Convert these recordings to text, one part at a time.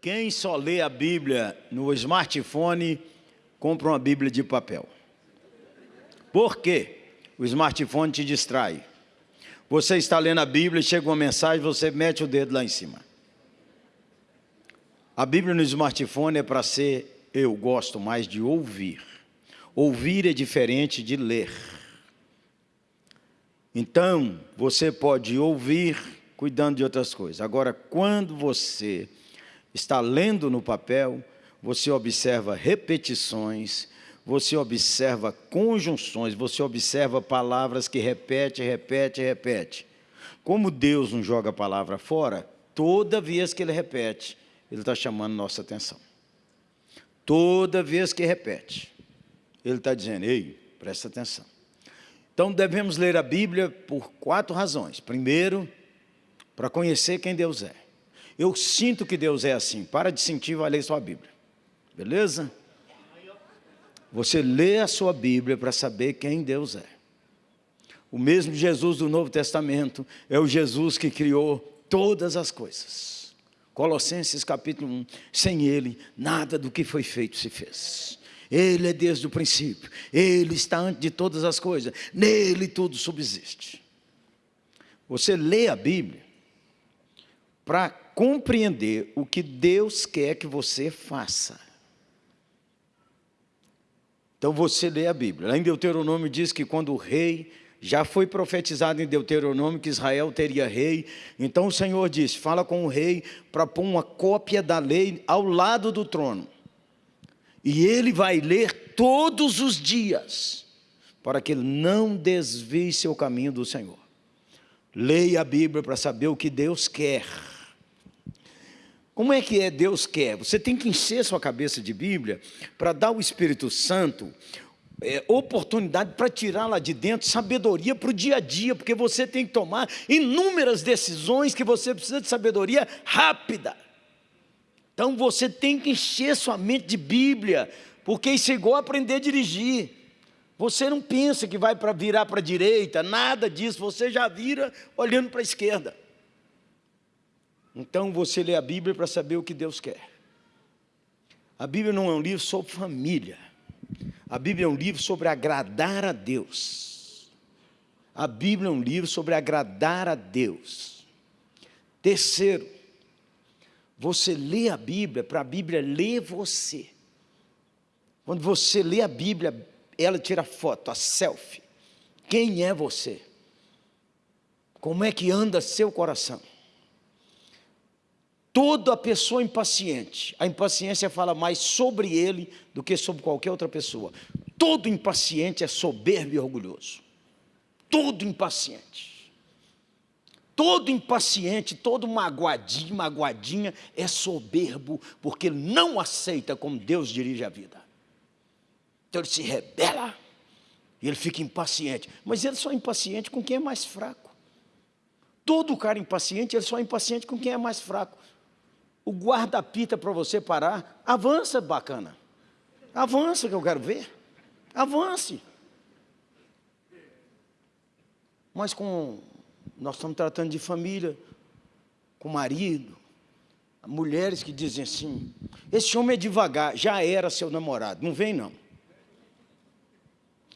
Quem só lê a Bíblia no smartphone, compra uma Bíblia de papel. Por quê? O smartphone te distrai. Você está lendo a Bíblia, chega uma mensagem, você mete o dedo lá em cima. A Bíblia no smartphone é para ser, eu gosto mais de ouvir. Ouvir é diferente de ler. Então, você pode ouvir cuidando de outras coisas. Agora, quando você está lendo no papel, você observa repetições, você observa conjunções, você observa palavras que repete, repete, repete. Como Deus não joga a palavra fora, toda vez que Ele repete, Ele está chamando nossa atenção. Toda vez que repete, Ele está dizendo, ei, presta atenção. Então devemos ler a Bíblia por quatro razões. Primeiro, para conhecer quem Deus é. Eu sinto que Deus é assim. Para de sentir, vai ler sua Bíblia. Beleza? Você lê a sua Bíblia para saber quem Deus é. O mesmo Jesus do Novo Testamento é o Jesus que criou todas as coisas. Colossenses capítulo 1, sem Ele, nada do que foi feito se fez. Ele é desde o princípio, Ele está antes de todas as coisas, nele tudo subsiste. Você lê a Bíblia para compreender o que Deus quer que você faça. Então você lê a Bíblia. Lá em Deuteronômio diz que quando o rei, já foi profetizado em Deuteronômio que Israel teria rei. Então o Senhor diz, fala com o rei para pôr uma cópia da lei ao lado do trono. E ele vai ler todos os dias, para que ele não desvie seu caminho do Senhor. Leia a Bíblia para saber o que Deus quer. Como é que é Deus quer? Você tem que encher sua cabeça de Bíblia para dar ao Espírito Santo é, oportunidade para tirar lá de dentro sabedoria para o dia a dia, porque você tem que tomar inúmeras decisões que você precisa de sabedoria rápida. Então você tem que encher sua mente de Bíblia, porque isso é igual aprender a dirigir. Você não pensa que vai para virar para a direita, nada disso, você já vira olhando para a esquerda. Então você lê a Bíblia para saber o que Deus quer. A Bíblia não é um livro sobre família. A Bíblia é um livro sobre agradar a Deus. A Bíblia é um livro sobre agradar a Deus. Terceiro, você lê a Bíblia para a Bíblia ler você. Quando você lê a Bíblia, ela tira foto, a selfie. Quem é você? Como é que anda seu coração? Toda pessoa impaciente, a impaciência fala mais sobre ele do que sobre qualquer outra pessoa. Todo impaciente é soberbo e orgulhoso. Todo impaciente. Todo impaciente, todo magoadinho, magoadinha é soberbo, porque não aceita como Deus dirige a vida. Então ele se rebela e ele fica impaciente. Mas ele só é impaciente com quem é mais fraco. Todo cara impaciente, ele só é impaciente com quem é mais fraco o guarda-pita para você parar, avança, bacana. Avança que eu quero ver. Avance. Mas com nós estamos tratando de família, com marido, mulheres que dizem assim, esse homem é devagar, já era seu namorado, não vem não.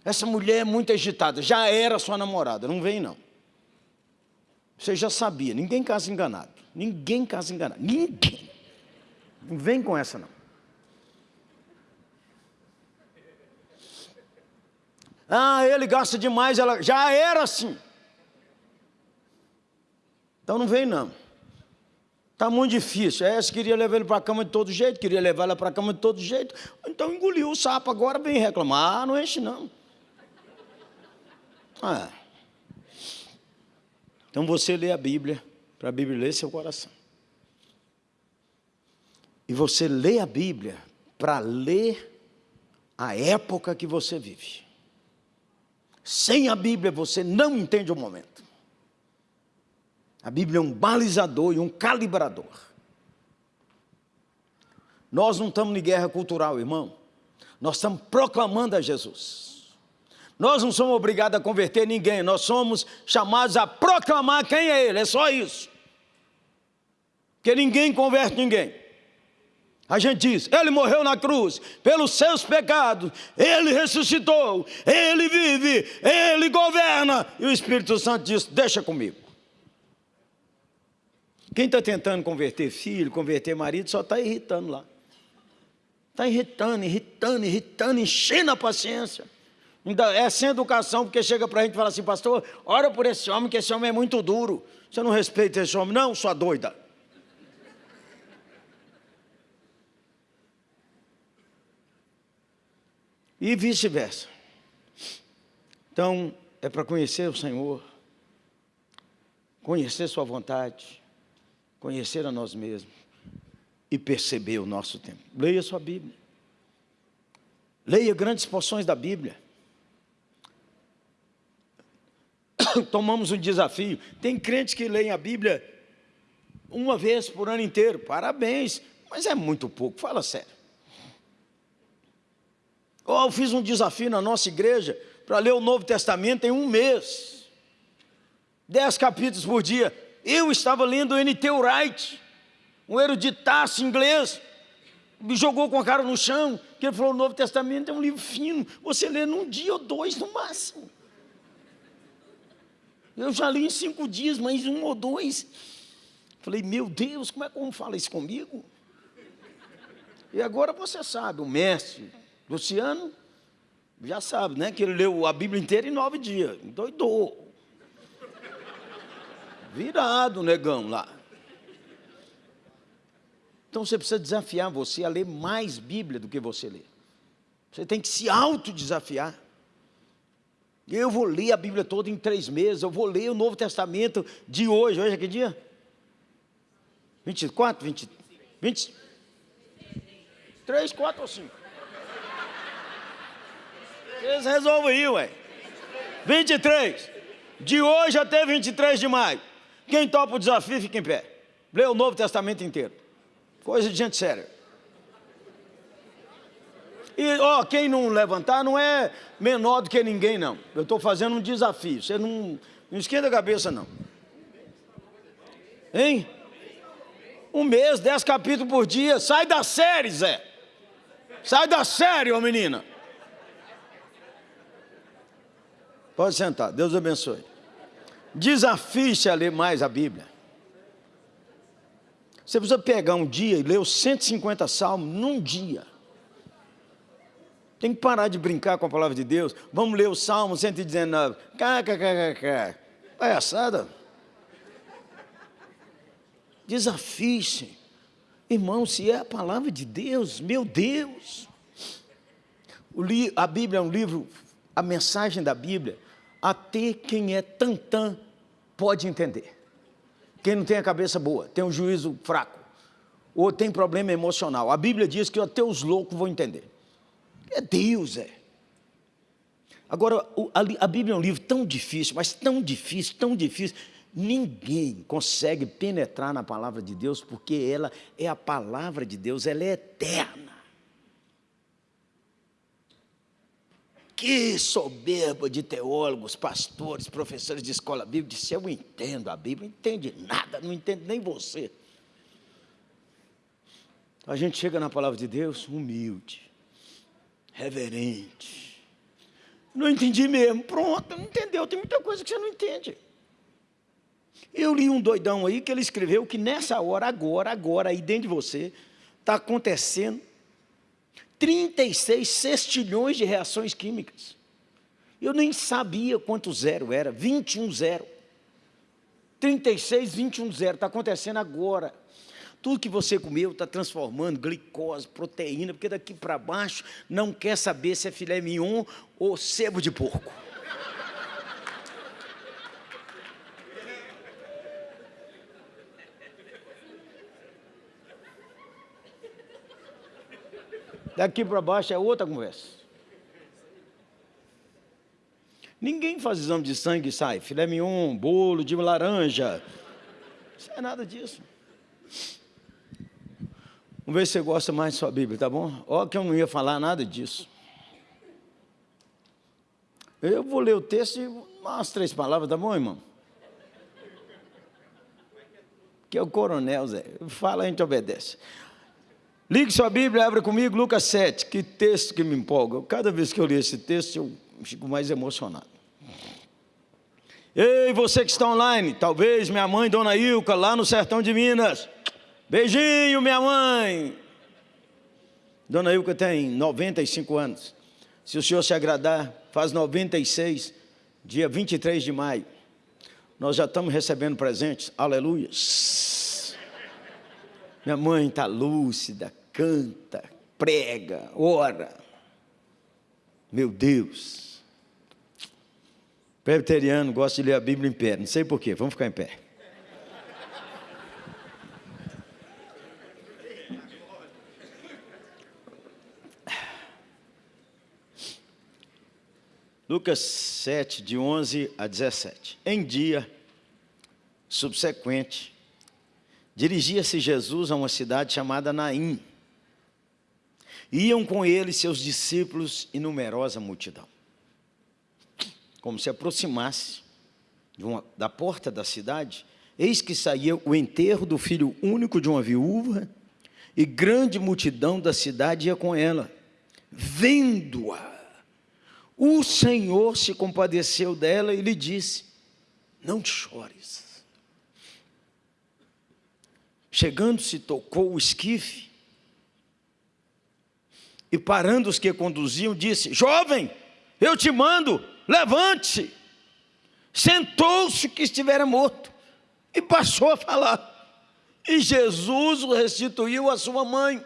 Essa mulher é muito agitada, já era sua namorada, não vem não. Você já sabia, ninguém casa enganado. Ninguém casa enganado. Ninguém. Não vem com essa, não. Ah, ele gasta demais, ela já era assim. Então não vem não. Está muito difícil. É, você queria levar ele para a cama de todo jeito, queria levar ela para a cama de todo jeito. Então engoliu o sapo, agora vem reclamar. Ah, não enche não. Ah. Então você lê a Bíblia, para a Bíblia ler seu coração. E você lê a Bíblia para ler a época que você vive. Sem a Bíblia você não entende o momento. A Bíblia é um balizador e um calibrador. Nós não estamos em guerra cultural, irmão. Nós estamos proclamando a Jesus. Nós não somos obrigados a converter ninguém, nós somos chamados a proclamar quem é Ele, é só isso. Porque ninguém converte ninguém. A gente diz, ele morreu na cruz pelos seus pecados, ele ressuscitou, ele vive, ele governa. E o Espírito Santo diz: Deixa comigo. Quem está tentando converter filho, converter marido, só está irritando lá. Está irritando, irritando, irritando, enchendo a paciência. É sem educação, porque chega para a gente e fala assim, pastor, ora por esse homem, que esse homem é muito duro. Você não respeita esse homem? Não, sua doida. E vice-versa. Então, é para conhecer o Senhor, conhecer Sua vontade, conhecer a nós mesmos e perceber o nosso tempo. Leia sua Bíblia. Leia grandes porções da Bíblia. Tomamos um desafio. Tem crentes que leem a Bíblia uma vez por ano inteiro. Parabéns, mas é muito pouco, fala sério. Eu fiz um desafio na nossa igreja para ler o Novo Testamento em um mês. Dez capítulos por dia. Eu estava lendo N.T. Wright, um eruditaço inglês, me jogou com a cara no chão, que ele falou, o Novo Testamento é um livro fino, você lê num dia ou dois no máximo. Eu já li em cinco dias, mas um ou dois. Falei, meu Deus, como é que como fala isso comigo? E agora você sabe, o mestre Luciano já sabe, né? Que ele leu a Bíblia inteira em nove dias. Doidou virado, negão lá. Então você precisa desafiar você a ler mais Bíblia do que você lê. Você tem que se autodesafiar. Eu vou ler a Bíblia toda em três meses, eu vou ler o Novo Testamento de hoje. Hoje é que dia? 24, 20, 20, 3, 4 ou 5? Vocês resolvem aí, ué. 23. De hoje até 23 de maio. Quem topa o desafio, fica em pé. Lê o Novo Testamento inteiro. Coisa de gente séria. E, ó, quem não levantar não é menor do que ninguém, não. Eu estou fazendo um desafio. Você não, não esquenta a cabeça, não. Hein? Um mês, dez capítulos por dia. Sai da série, Zé. Sai da série, ô menina. Pode sentar. Deus abençoe. Desafie-se a ler mais a Bíblia. Você precisa pegar um dia e ler os 150 salmos num dia. Tem que parar de brincar com a palavra de Deus. Vamos ler o Salmo 119. KKKK. Palhaçada. Desafie-se. Irmão, se é a palavra de Deus, meu Deus. a Bíblia é um livro, a mensagem da Bíblia até quem é tantã pode entender. Quem não tem a cabeça boa, tem um juízo fraco, ou tem problema emocional. A Bíblia diz que até os loucos vão entender. É Deus, é. Agora, a Bíblia é um livro tão difícil, mas tão difícil, tão difícil. Ninguém consegue penetrar na palavra de Deus, porque ela é a palavra de Deus, ela é eterna. Que soberba de teólogos, pastores, professores de escola bíblica, disse, eu entendo a Bíblia, não entende nada, não entende nem você. A gente chega na palavra de Deus humilde, reverente. Não entendi mesmo, pronto, não entendeu, tem muita coisa que você não entende. Eu li um doidão aí que ele escreveu que nessa hora, agora, agora, aí dentro de você, está acontecendo 36 sextilhões de reações químicas. Eu nem sabia quanto zero era, 21 zero. 36, 21 zero, está acontecendo agora. Tudo que você comeu está transformando glicose, proteína, porque daqui para baixo não quer saber se é filé mignon ou sebo de porco. Daqui para baixo é outra conversa. Ninguém faz exame de sangue e sai, filé mignon, bolo de laranja. Isso é nada disso. Vamos ver se você gosta mais de sua Bíblia, tá bom? Ó que eu não ia falar nada disso. Eu vou ler o texto e umas três palavras, tá bom, irmão? Que é o coronel, Zé. Fala, a gente obedece. Ligue sua Bíblia, abra comigo Lucas 7. Que texto que me empolga. Cada vez que eu leio esse texto, eu fico mais emocionado. Ei, você que está online, talvez minha mãe, Dona Ilka, lá no sertão de Minas. Beijinho, minha mãe. Dona Ilka tem 95 anos. Se o senhor se agradar, faz 96, dia 23 de maio. Nós já estamos recebendo presentes, aleluia. Minha mãe está lúcida, canta, prega, ora. Meu Deus. Presbiteriano gosta de ler a Bíblia em pé, não sei porquê, vamos ficar em pé. Lucas 7, de 11 a 17. Em dia subsequente, dirigia-se Jesus a uma cidade chamada Naim Iam com ele seus discípulos e numerosa multidão. Como se aproximasse uma, da porta da cidade, eis que saía o enterro do filho único de uma viúva, e grande multidão da cidade ia com ela. Vendo-a, o Senhor se compadeceu dela e lhe disse: Não chores. Chegando-se, tocou o esquife e parando os que conduziam, disse: Jovem, eu te mando, levante-se. Sentou-se que estivera morto e passou a falar. E Jesus o restituiu à sua mãe.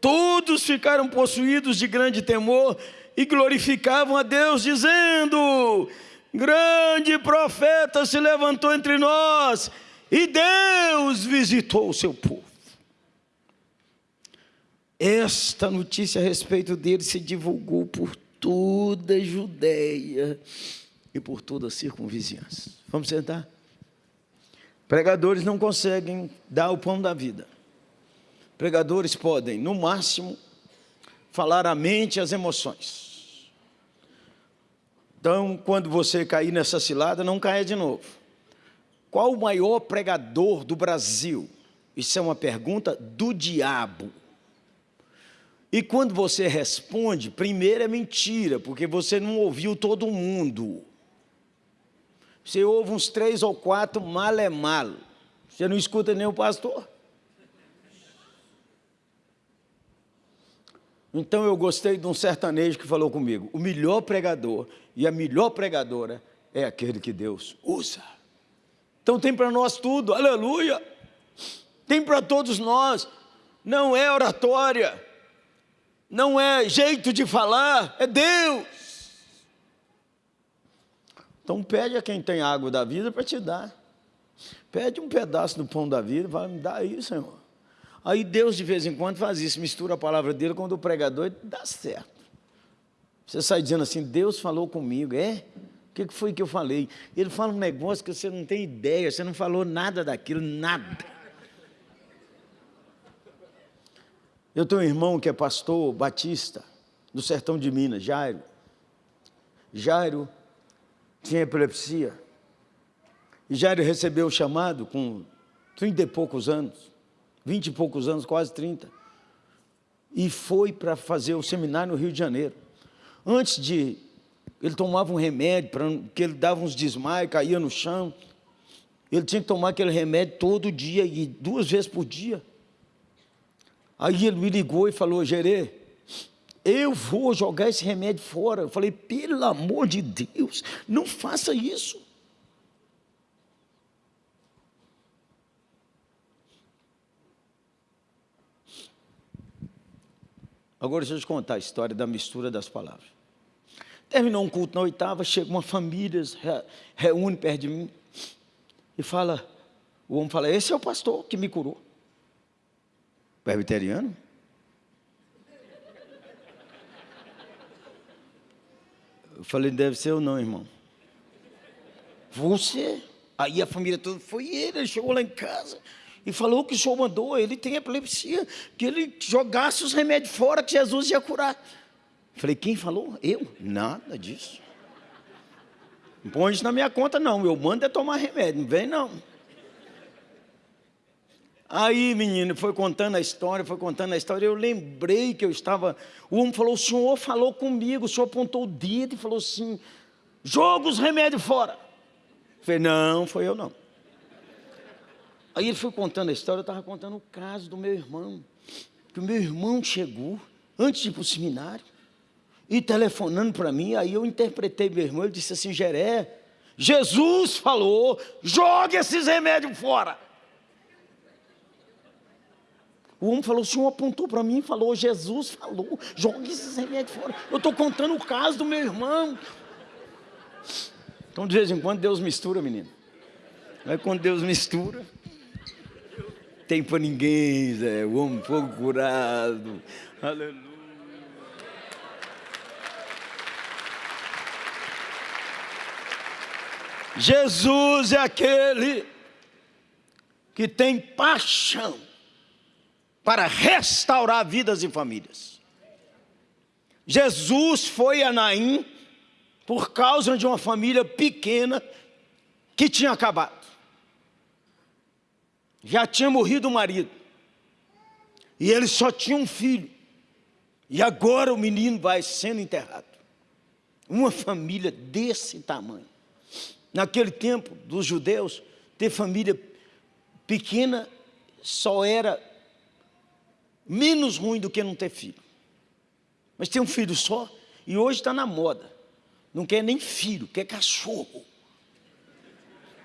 Todos ficaram possuídos de grande temor e glorificavam a Deus, dizendo: Grande profeta se levantou entre nós e Deus visitou o seu povo. Esta notícia a respeito dele se divulgou por toda a Judéia e por toda a circunvizinhança. Vamos sentar? Pregadores não conseguem dar o pão da vida. Pregadores podem, no máximo, falar a mente e as emoções. Então, quando você cair nessa cilada, não caia de novo. Qual o maior pregador do Brasil? Isso é uma pergunta do diabo. E quando você responde, primeiro é mentira, porque você não ouviu todo mundo. Você ouve uns três ou quatro mal é mal. Você não escuta nem o pastor. Então eu gostei de um sertanejo que falou comigo: o melhor pregador e a melhor pregadora é aquele que Deus usa. Então tem para nós tudo, aleluia. Tem para todos nós. Não é oratória não é jeito de falar, é Deus. Então pede a quem tem água da vida para te dar. Pede um pedaço do pão da vida, vai me dar aí, Senhor. Aí Deus de vez em quando faz isso, mistura a palavra dele com o pregador e dá certo. Você sai dizendo assim, Deus falou comigo, é? O que foi que eu falei? Ele fala um negócio que você não tem ideia, você não falou nada daquilo, nada. Eu tenho um irmão que é pastor batista, do sertão de Minas, Jairo. Jairo tinha epilepsia. E Jairo recebeu o chamado com 30 e poucos anos, 20 e poucos anos, quase 30. E foi para fazer o seminário no Rio de Janeiro. Antes de. Ele tomava um remédio, para que ele dava uns desmaios, caía no chão. Ele tinha que tomar aquele remédio todo dia e duas vezes por dia. Aí ele me ligou e falou, Gerê, eu vou jogar esse remédio fora. Eu falei, pelo amor de Deus, não faça isso. Agora deixa eu te contar a história da mistura das palavras. Terminou um culto na oitava, chega uma família, reúne perto de mim e fala, o homem fala, esse é o pastor que me curou. Presbiteriano? Eu falei, deve ser eu não, irmão. Você. Aí a família toda foi ele, ele chegou lá em casa e falou que o senhor mandou, ele tem epilepsia, que ele jogasse os remédios fora, que Jesus ia curar. Falei, quem falou? Eu? Nada disso. Não põe isso na minha conta, não. Eu mando é tomar remédio, não vem não. Aí, menino, foi contando a história, foi contando a história. Eu lembrei que eu estava. O homem falou: o senhor falou comigo, o senhor apontou o dedo e falou assim: joga os remédios fora. Eu falei: não, foi eu não. Aí ele foi contando a história, eu estava contando o caso do meu irmão. Que o meu irmão chegou, antes de ir para o seminário, e telefonando para mim, aí eu interpretei meu irmão, ele disse assim, Geré, Jesus falou, jogue esses remédios fora. O homem falou, o senhor apontou para mim e falou, Jesus falou, jogue esses remédios fora. Eu estou contando o caso do meu irmão. Então, de vez em quando, Deus mistura, menino. Aí, quando Deus mistura, tem para ninguém, Zé. O homem foi curado. Aleluia. Jesus é aquele que tem paixão para restaurar vidas e famílias. Jesus foi a Naim por causa de uma família pequena que tinha acabado. Já tinha morrido o marido. E ele só tinha um filho. E agora o menino vai sendo enterrado. Uma família desse tamanho. Naquele tempo dos judeus, ter família pequena só era menos ruim do que não ter filho. Mas ter um filho só, e hoje está na moda. Não quer nem filho, quer cachorro.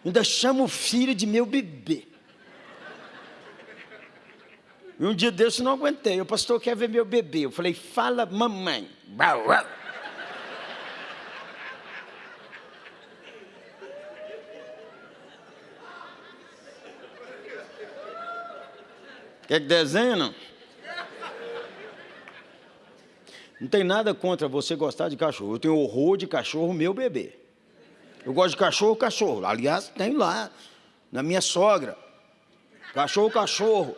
Ainda chama o filho de meu bebê. E um dia desse eu não aguentei. O pastor quer ver meu bebê. Eu falei, fala mamãe. Quer que não? Não tem nada contra você gostar de cachorro. Eu tenho horror de cachorro, meu bebê. Eu gosto de cachorro, cachorro. Aliás, tem lá, na minha sogra. Cachorro, cachorro.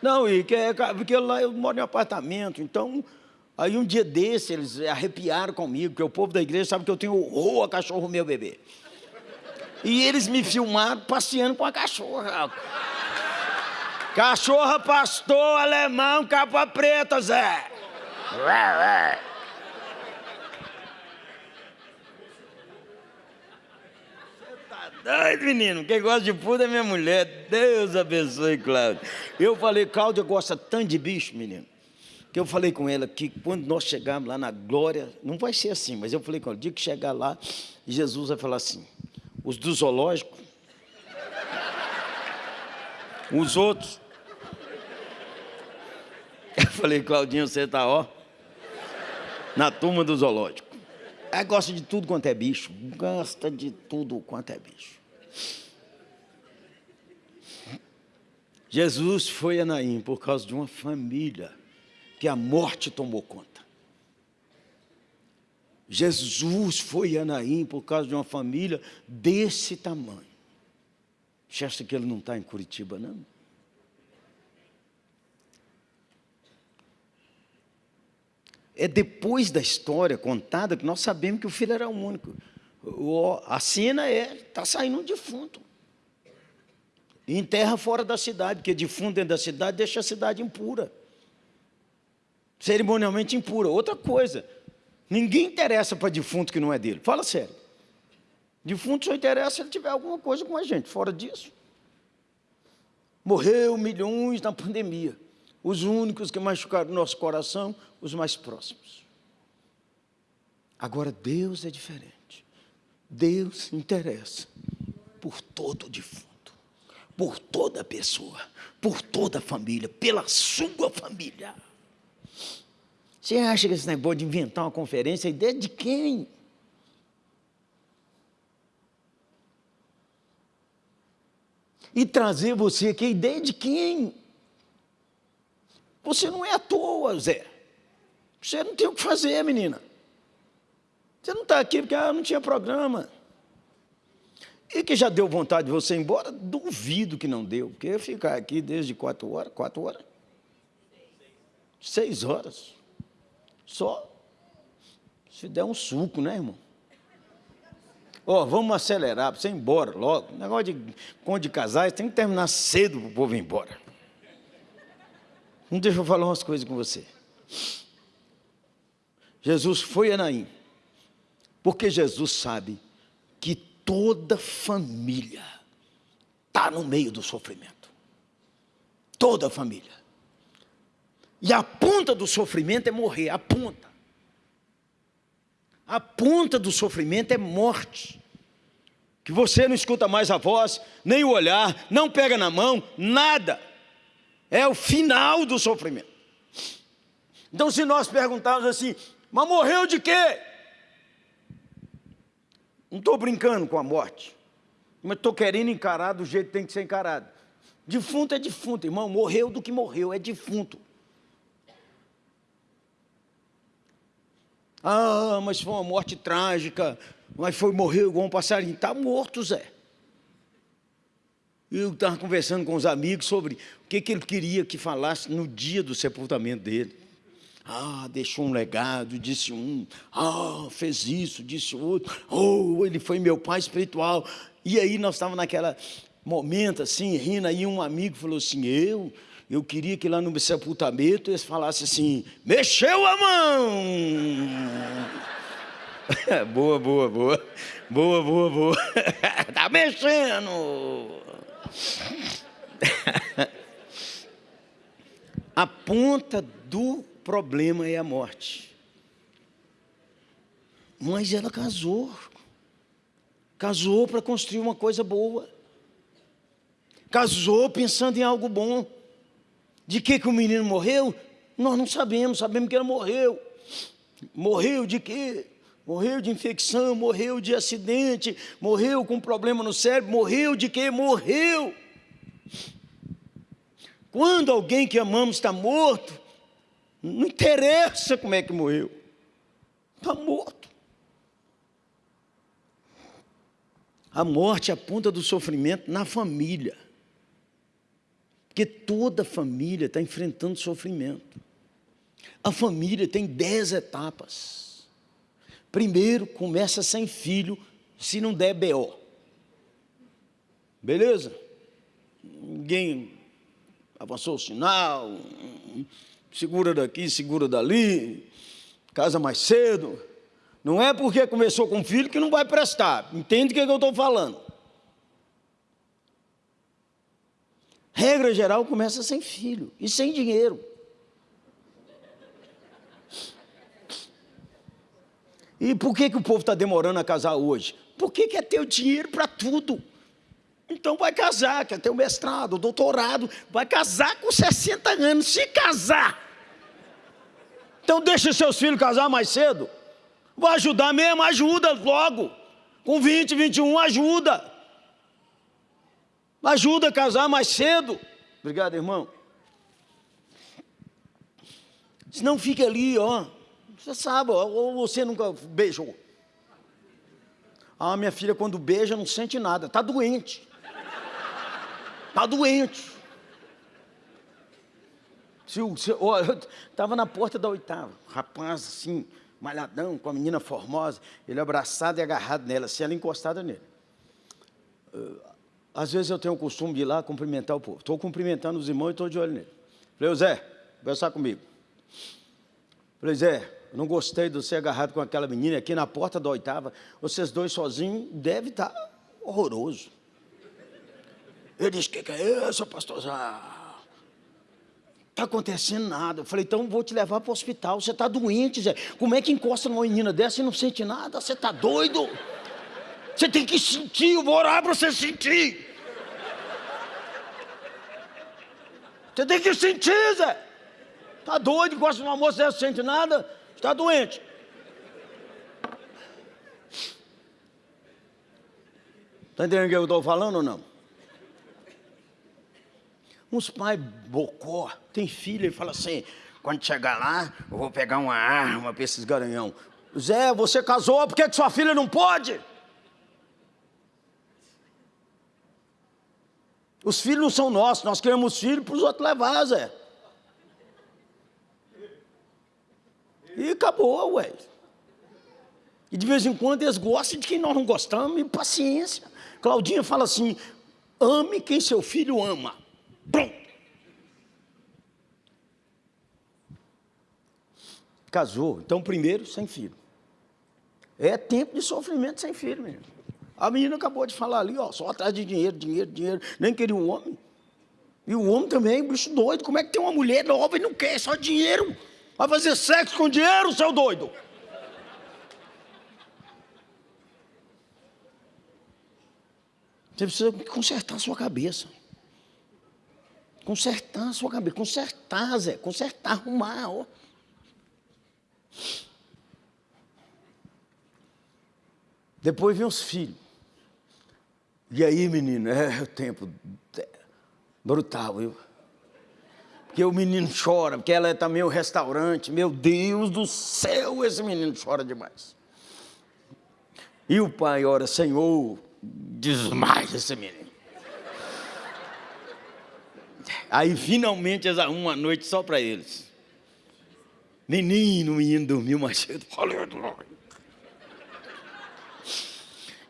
Não, e que é, porque lá eu moro em apartamento, então... Aí um dia desse eles arrepiaram comigo, porque o povo da igreja sabe que eu tenho horror a cachorro, meu bebê. E eles me filmaram passeando com a cachorra. Cachorra, pastor, alemão, capa preta, Zé. Você tá doido, menino? Quem gosta de puta é minha mulher. Deus abençoe, Cláudia. Eu falei, Cláudia gosta tanto de bicho, menino. Que eu falei com ela que quando nós chegarmos lá na glória, não vai ser assim, mas eu falei com ela, o dia que chegar lá, Jesus vai falar assim, os do zoológico, os outros, eu falei, Claudinho, você está ó, na turma do zoológico. Ela gosta de tudo quanto é bicho, gosta de tudo quanto é bicho. Jesus foi a Naim por causa de uma família que a morte tomou conta. Jesus foi a Naim por causa de uma família desse tamanho. Você acha que ele não está em Curitiba, não? É depois da história contada que nós sabemos que o filho era o único. A cena é, está saindo um defunto. E enterra fora da cidade, porque defunto dentro da cidade deixa a cidade impura. Cerimonialmente impura. Outra coisa, ninguém interessa para defunto que não é dele. Fala sério. Defunto só interessa se ele tiver alguma coisa com a gente. Fora disso, morreu milhões na pandemia os únicos que machucaram nosso coração, os mais próximos. Agora, Deus é diferente. Deus se interessa por todo defunto, por toda pessoa, por toda família, pela sua família. Você acha que esse negócio de inventar uma conferência é ideia de quem? E trazer você aqui, é ideia de quem? Você não é à toa, Zé. Você não tem o que fazer, menina. Você não está aqui porque ah, não tinha programa. E que já deu vontade de você ir embora? Duvido que não deu, porque ficar aqui desde quatro horas, quatro horas? Seis horas. Só. Se der um suco, né, irmão? Ó, oh, vamos acelerar para você ir embora logo. Negócio de conde de casais tem que terminar cedo para o povo ir embora. Não deixa eu falar umas coisas com você. Jesus foi a Naim, porque Jesus sabe que toda família está no meio do sofrimento. Toda família. E a ponta do sofrimento é morrer, a ponta. A ponta do sofrimento é morte. Que você não escuta mais a voz, nem o olhar, não pega na mão, nada. É o final do sofrimento. Então, se nós perguntarmos assim, mas morreu de quê? Não estou brincando com a morte, mas estou querendo encarar do jeito que tem que ser encarado. Defunto é defunto, irmão, morreu do que morreu, é defunto. Ah, mas foi uma morte trágica, mas foi, morreu igual um passarinho. Está morto, Zé. Eu estava conversando com os amigos sobre o que, que ele queria que falasse no dia do sepultamento dele. Ah, deixou um legado, disse um. Ah, fez isso, disse outro. Oh, ele foi meu pai espiritual. E aí nós estávamos naquela momento assim, rindo, aí um amigo falou assim, eu, eu queria que lá no sepultamento eles falassem assim, mexeu a mão! boa, boa, boa. Boa, boa, boa. tá mexendo! a ponta do problema é a morte. Mas ela casou. Casou para construir uma coisa boa. Casou pensando em algo bom. De que, que o menino morreu? Nós não sabemos, sabemos que ele morreu. Morreu de quê? Morreu de infecção, morreu de acidente, morreu com problema no cérebro, morreu de quê? Morreu. Quando alguém que amamos está morto, não interessa como é que morreu. Está morto. A morte é a ponta do sofrimento na família. Porque toda família está enfrentando sofrimento. A família tem dez etapas. Primeiro, começa sem filho, se não der BO. Beleza? Ninguém avançou o sinal, segura daqui, segura dali, casa mais cedo. Não é porque começou com filho que não vai prestar. Entende o que, é que eu estou falando? Regra geral começa sem filho e sem dinheiro. E por que, que o povo está demorando a casar hoje? Porque quer ter o dinheiro para tudo. Então vai casar, quer ter o mestrado, o doutorado, vai casar com 60 anos, se casar. Então deixa seus filhos casar mais cedo. Vai ajudar mesmo, ajuda logo. Com 20, 21, ajuda. Ajuda a casar mais cedo. Obrigado, irmão. Senão fica ali, ó. Você sabe, ou você nunca beijou. Ah, minha filha, quando beija, não sente nada, está doente. Está doente. Se, eu estava na porta da oitava, rapaz assim, malhadão, com a menina formosa, ele abraçado e agarrado nela, assim, ela encostada nele. Uh, às vezes eu tenho o costume de ir lá cumprimentar o povo. Estou cumprimentando os irmãos e estou de olho nele. Falei, Zé, conversar comigo. Falei, Zé, eu não gostei de você agarrado com aquela menina aqui na porta da oitava. Vocês dois sozinhos, deve estar tá horroroso. Ele disse, o que, que é isso, pastor Zé? está acontecendo nada. Eu falei, então vou te levar para o hospital. Você está doente, Zé. Como é que encosta numa menina dessa e não sente nada? Você está doido? Você tem que sentir, eu vou orar para você sentir. Você tem que sentir, Zé. Está doido, encosta numa moça dessa, não sente nada? Está doente. Está entendendo o que eu estou falando ou não? Uns pais bocó, tem filho e fala assim, quando chegar lá, eu vou pegar uma arma para esses garanhão. Zé, você casou, por que, que sua filha não pode? Os filhos não são nossos, nós queremos filhos para os outros levar, Zé. E acabou, ué. E de vez em quando eles gostam de quem nós não gostamos, e paciência. Claudinha fala assim, ame quem seu filho ama. Pronto. casou. Então, primeiro, sem filho. É tempo de sofrimento sem filho, menino. A menina acabou de falar ali, ó, só atrás de dinheiro, dinheiro, dinheiro. Nem queria um homem. E o homem também, bicho doido. Como é que tem uma mulher nova e não quer só dinheiro? Vai fazer sexo com dinheiro, seu doido? Você precisa consertar a sua cabeça. Consertar a sua cabeça. Consertar, Zé. Consertar, arrumar. Ó. Depois vem os filhos. E aí, menino, é o tempo brutal, viu? Porque o menino chora, porque ela é também o restaurante. Meu Deus do céu, esse menino chora demais. E o pai ora, Senhor, desmaia esse menino. Aí finalmente eles arrumam uma noite só para eles. Menino, o menino dormiu mais cedo.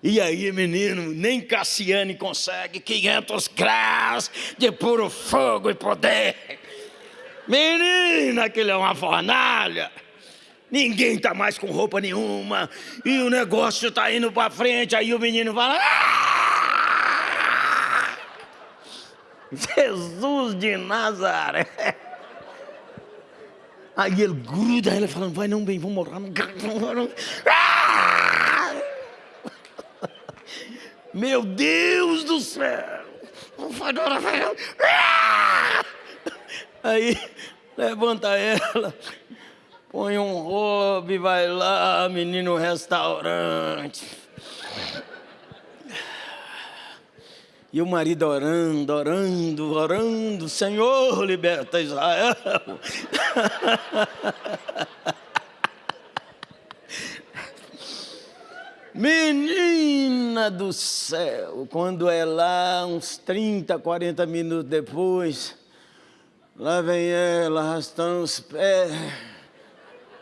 E aí, menino, nem Cassiane consegue 500 graus de puro fogo e poder. Menina, aquele é uma fornalha. Ninguém tá mais com roupa nenhuma. E o negócio tá indo para frente. Aí o menino fala. Ah! Jesus de Nazaré. Aí ele gruda ela falando, vai não bem, vamos morar. Ah! Meu Deus do céu. Ah! Aí levanta ela põe um hobby, vai lá, menino restaurante. E o marido orando, orando, orando, Senhor, liberta Israel. Menina do céu, quando é lá, uns 30, 40 minutos depois, lá vem ela arrastando os pés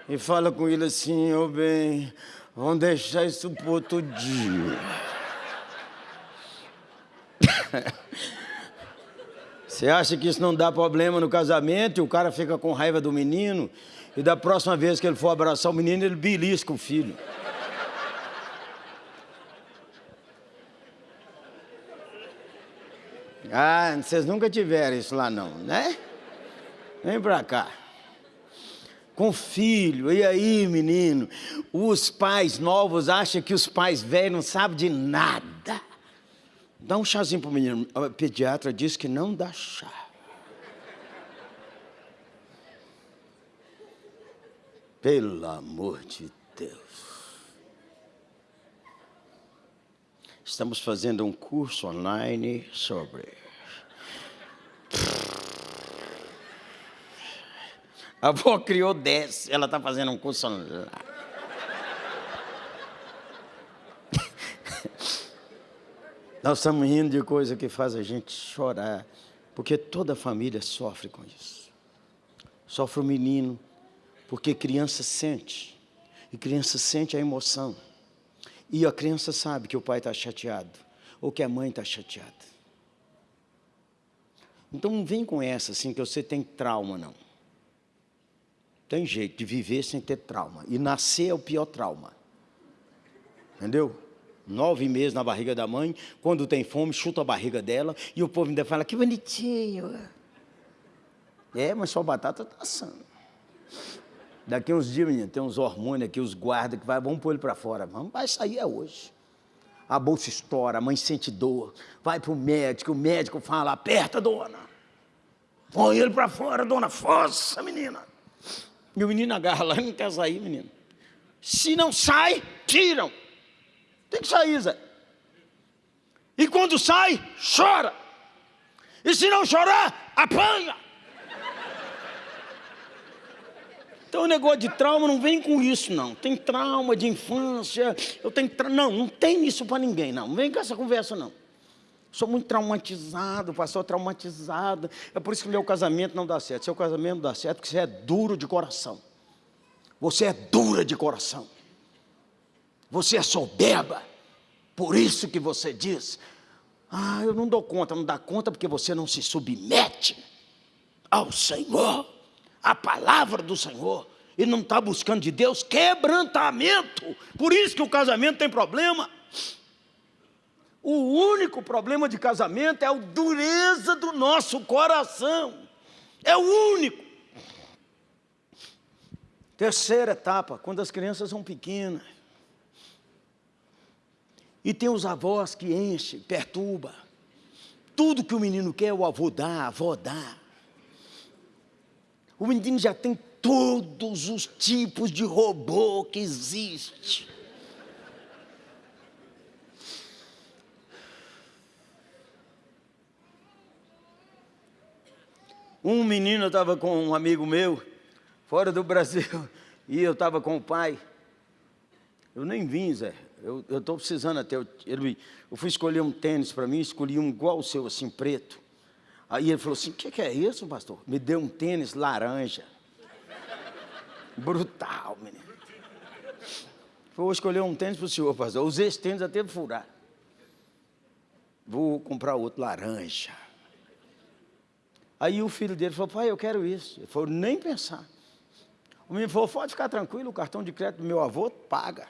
e fala com ele assim, ô oh, bem, vamos deixar isso para outro dia. Você acha que isso não dá problema no casamento e o cara fica com raiva do menino e da próxima vez que ele for abraçar o menino, ele belisca o filho. Ah, vocês nunca tiveram isso lá não, né? Vem pra cá com filho. E aí, menino, os pais novos acham que os pais velhos não sabem de nada. Dá um chazinho para o menino. A pediatra diz que não dá chá. Pelo amor de Deus. Estamos fazendo um curso online sobre A avó criou 10, ela está fazendo um curso lá. Nós estamos rindo de coisa que faz a gente chorar, porque toda família sofre com isso. Sofre o menino, porque criança sente, e criança sente a emoção. E a criança sabe que o pai está chateado, ou que a mãe está chateada. Então não vem com essa assim, que você tem trauma, não. Tem jeito de viver sem ter trauma. E nascer é o pior trauma. Entendeu? Nove meses na barriga da mãe, quando tem fome, chuta a barriga dela, e o povo ainda fala, que bonitinho. É, mas sua batata está assando. Daqui uns dias, menino, tem uns hormônios aqui, os guardas, que vai, vamos pôr ele para fora. Vamos, vai sair é hoje. A bolsa estoura, a mãe sente dor, vai para o médico, o médico fala, aperta, dona. Põe ele para fora, dona, força, menina. O menino agarra lá, não quer sair, menino. Se não sai, tiram. Tem que sair, Zé. E quando sai, chora. E se não chorar, apanha. Então o negócio de trauma não vem com isso, não. Tem trauma de infância, eu tenho tra... Não, não tem isso para ninguém, não. Não vem com essa conversa, não. Sou muito traumatizado, pastor traumatizado. É por isso que meu casamento não dá certo. Seu casamento não dá certo porque você é duro de coração. Você é dura de coração. Você é soberba. Por isso que você diz: Ah, eu não dou conta. Não dá conta porque você não se submete ao Senhor, à palavra do Senhor. e não está buscando de Deus quebrantamento. Por isso que o casamento tem problema. O único problema de casamento é a dureza do nosso coração. É o único. Terceira etapa, quando as crianças são pequenas. E tem os avós que enchem, perturba. Tudo que o menino quer, o avô dá, a avó dá. O menino já tem todos os tipos de robô que existe. Um menino estava com um amigo meu, fora do Brasil, e eu estava com o pai. Eu nem vim, Zé. Eu estou precisando até. Eu, ele, eu fui escolher um tênis para mim, escolhi um igual o seu, assim, preto. Aí ele falou assim: o que, que é isso, pastor? Me deu um tênis laranja. Brutal, menino. Vou escolher um tênis para o senhor, pastor. Usei esse tênis até furar. Vou comprar outro laranja. Aí o filho dele falou, pai, eu quero isso. Ele falou, nem pensar. O menino falou, pode ficar tranquilo, o cartão de crédito do meu avô paga.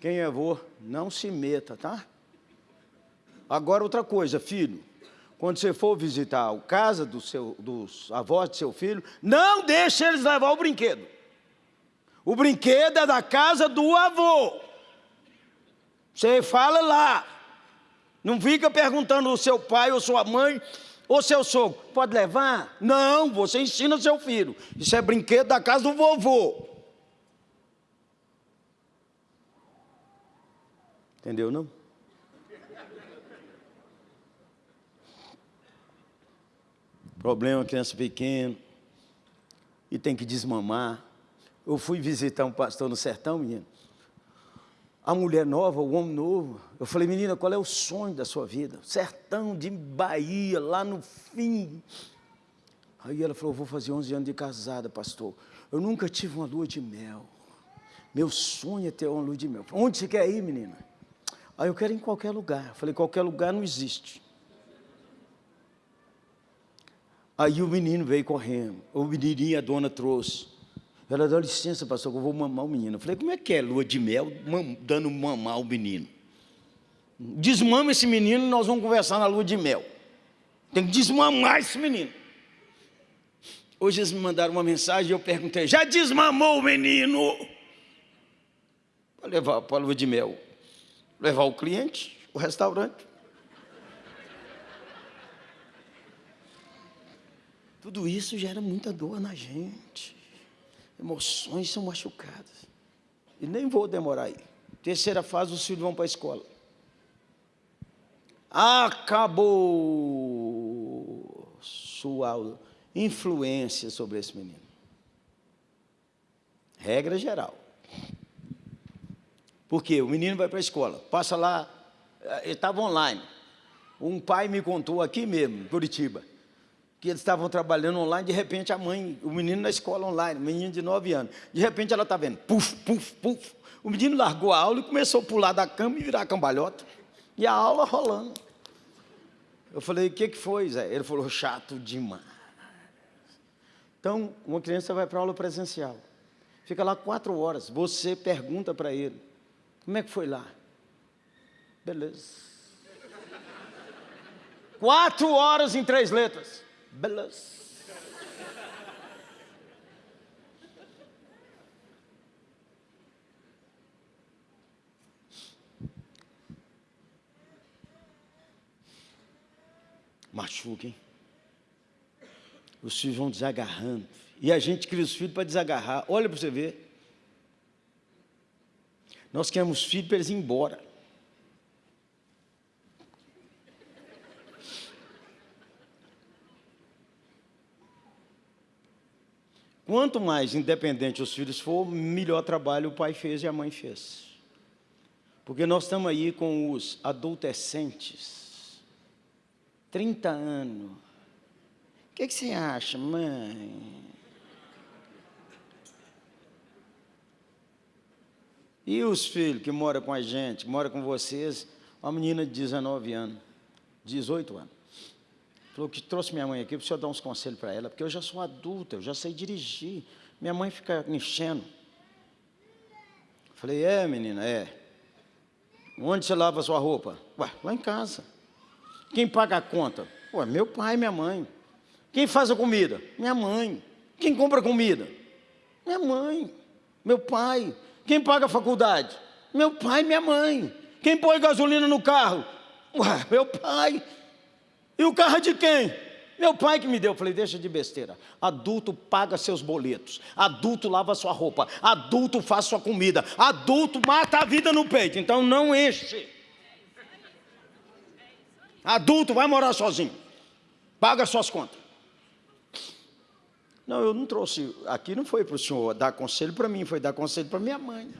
Quem é avô, não se meta, tá? Agora outra coisa, filho. Quando você for visitar a casa do seu, dos avós de seu filho, não deixe eles levar o brinquedo. O brinquedo é da casa do avô. Você fala lá. Não fica perguntando o seu pai ou sua mãe ou seu sogro. Pode levar? Não, você ensina seu filho. Isso é brinquedo da casa do vovô. Entendeu não? Problema criança pequena e tem que desmamar. Eu fui visitar um pastor no sertão, menino a mulher nova, o homem novo. Eu falei, menina, qual é o sonho da sua vida? Sertão de Bahia, lá no fim. Aí ela falou, vou fazer 11 anos de casada, pastor. Eu nunca tive uma lua de mel. Meu sonho é ter uma lua de mel. Onde você quer ir, menina? Aí eu quero ir em qualquer lugar. Eu falei, qualquer lugar não existe. Aí o menino veio correndo. O menininho a dona trouxe. Ela dá licença, pastor, que eu vou mamar o menino. Eu falei, como é que é lua de mel dando mamar o menino? Desmama esse menino e nós vamos conversar na lua de mel. Tem que desmamar esse menino. Hoje eles me mandaram uma mensagem e eu perguntei, já desmamou o menino? Para levar para a lua de mel. Levar o cliente, o restaurante. Tudo isso gera muita dor na gente emoções são machucadas. E nem vou demorar aí. Terceira fase, os filhos vão para a escola. Acabou sua influência sobre esse menino. Regra geral. Porque o menino vai para a escola, passa lá, eh, ele estava online. Um pai me contou aqui mesmo, em Curitiba que eles estavam trabalhando online, de repente a mãe, o menino na escola online, menino de 9 anos, de repente ela está vendo, puf, puf, puf. O menino largou a aula e começou a pular da cama e virar cambalhota. E a aula rolando. Eu falei, o que, que foi, Zé? Ele falou, chato demais. Então, uma criança vai para a aula presencial. Fica lá quatro horas. Você pergunta para ele, como é que foi lá? Beleza. Quatro horas em três letras. Beleza. Machuca, hein? Os filhos vão desagarrando. E a gente cria os filhos para desagarrar. Olha para você ver. Nós queremos filhos para eles ir embora. Quanto mais independente os filhos for, melhor trabalho o pai fez e a mãe fez. Porque nós estamos aí com os adolescentes, 30 anos. O que, que você acha, mãe? E os filhos que moram com a gente, moram com vocês, uma menina de 19 anos, 18 anos. Falou que trouxe minha mãe aqui para o senhor dar uns conselhos para ela, porque eu já sou adulta, eu já sei dirigir. Minha mãe fica enchendo. Falei, é menina, é. Onde você lava sua roupa? Ué, lá em casa. Quem paga a conta? Ué, meu pai e minha mãe. Quem faz a comida? Minha mãe. Quem compra comida? Minha mãe. Meu pai. Quem paga a faculdade? Meu pai e minha mãe. Quem põe gasolina no carro? Ué, meu pai. E o carro é de quem? Meu pai que me deu. Eu falei, deixa de besteira. Adulto paga seus boletos. Adulto lava sua roupa. Adulto faz sua comida. Adulto mata a vida no peito. Então não enche. Adulto vai morar sozinho. Paga suas contas. Não, eu não trouxe. Aqui não foi para o senhor dar conselho para mim, foi dar conselho para minha mãe.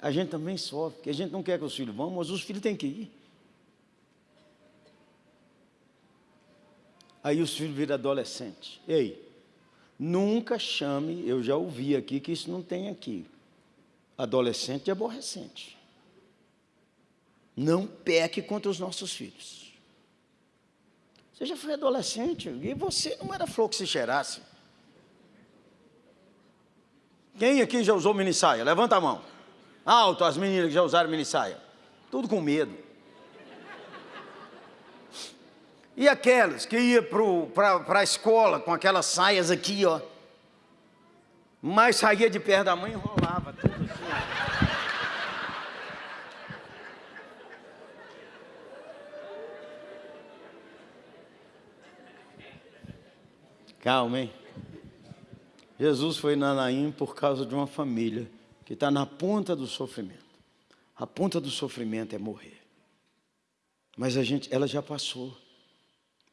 A gente também sofre, porque a gente não quer que os filhos vão, mas os filhos têm que ir. Aí os filhos viram adolescentes. Ei, nunca chame, eu já ouvi aqui que isso não tem aqui. Adolescente e aborrecente. Não peque contra os nossos filhos. Você já foi adolescente e você não era flor que se cheirasse. Quem aqui já usou mini saia? Levanta a mão. Alto as meninas que já usaram mini saia. Tudo com medo. E aquelas que iam para a escola com aquelas saias aqui, ó. Mas saía de perto da mãe e enrolava tudo assim. Calma, hein? Jesus foi na Naim por causa de uma família que está na ponta do sofrimento. A ponta do sofrimento é morrer. Mas a gente, ela já passou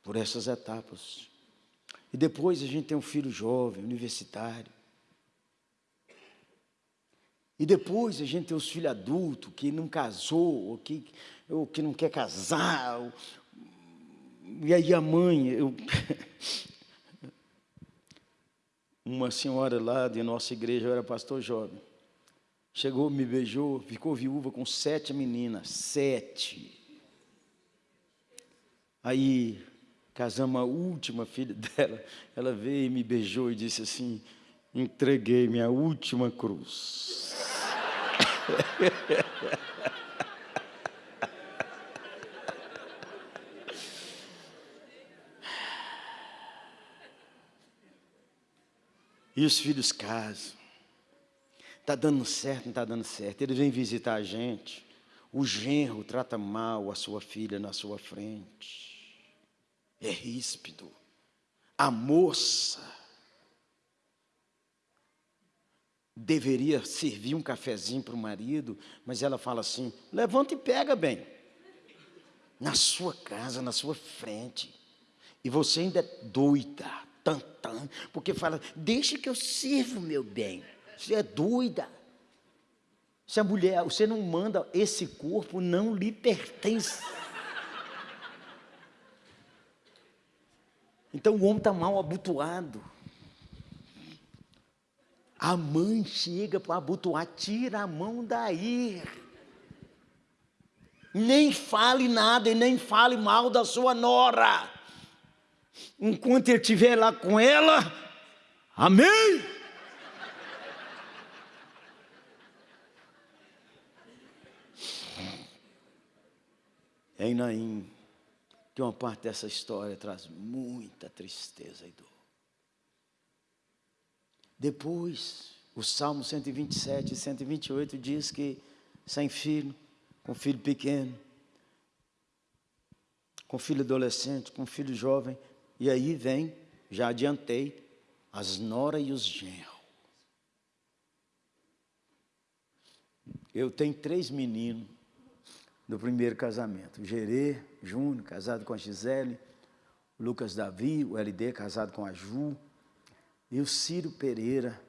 por essas etapas. E depois a gente tem um filho jovem, universitário. E depois a gente tem os filhos adultos que não casou, ou que, ou que não quer casar. Ou, e aí a mãe, eu, uma senhora lá de nossa igreja, eu era pastor jovem, chegou, me beijou, ficou viúva com sete meninas, sete. Aí casamos a última filha dela, ela veio e me beijou e disse assim, entreguei minha última cruz. E os filhos casam. Está dando certo, não está dando certo. Ele vem visitar a gente. O genro trata mal a sua filha na sua frente. É ríspido. A moça deveria servir um cafezinho para o marido, mas ela fala assim: levanta e pega bem. Na sua casa, na sua frente. E você ainda é doida tantã, porque fala, deixa que eu sirvo, meu bem. Você é doida. Se a mulher, você não manda, esse corpo não lhe pertence. Então o homem está mal abotoado. A mãe chega para abotoar, tira a mão daí. Nem fale nada e nem fale mal da sua nora enquanto ele estiver lá com ela, amém? Em Naim, que uma parte dessa história traz muita tristeza e dor. Depois, o Salmo 127 e 128 diz que sem filho, com filho pequeno, com filho adolescente, com filho jovem, e aí vem, já adiantei, as nora e os genros. Eu tenho três meninos do primeiro casamento. O Gerê Júnior, casado com a Gisele. O Lucas Davi, o LD, casado com a Ju. E o Ciro Pereira,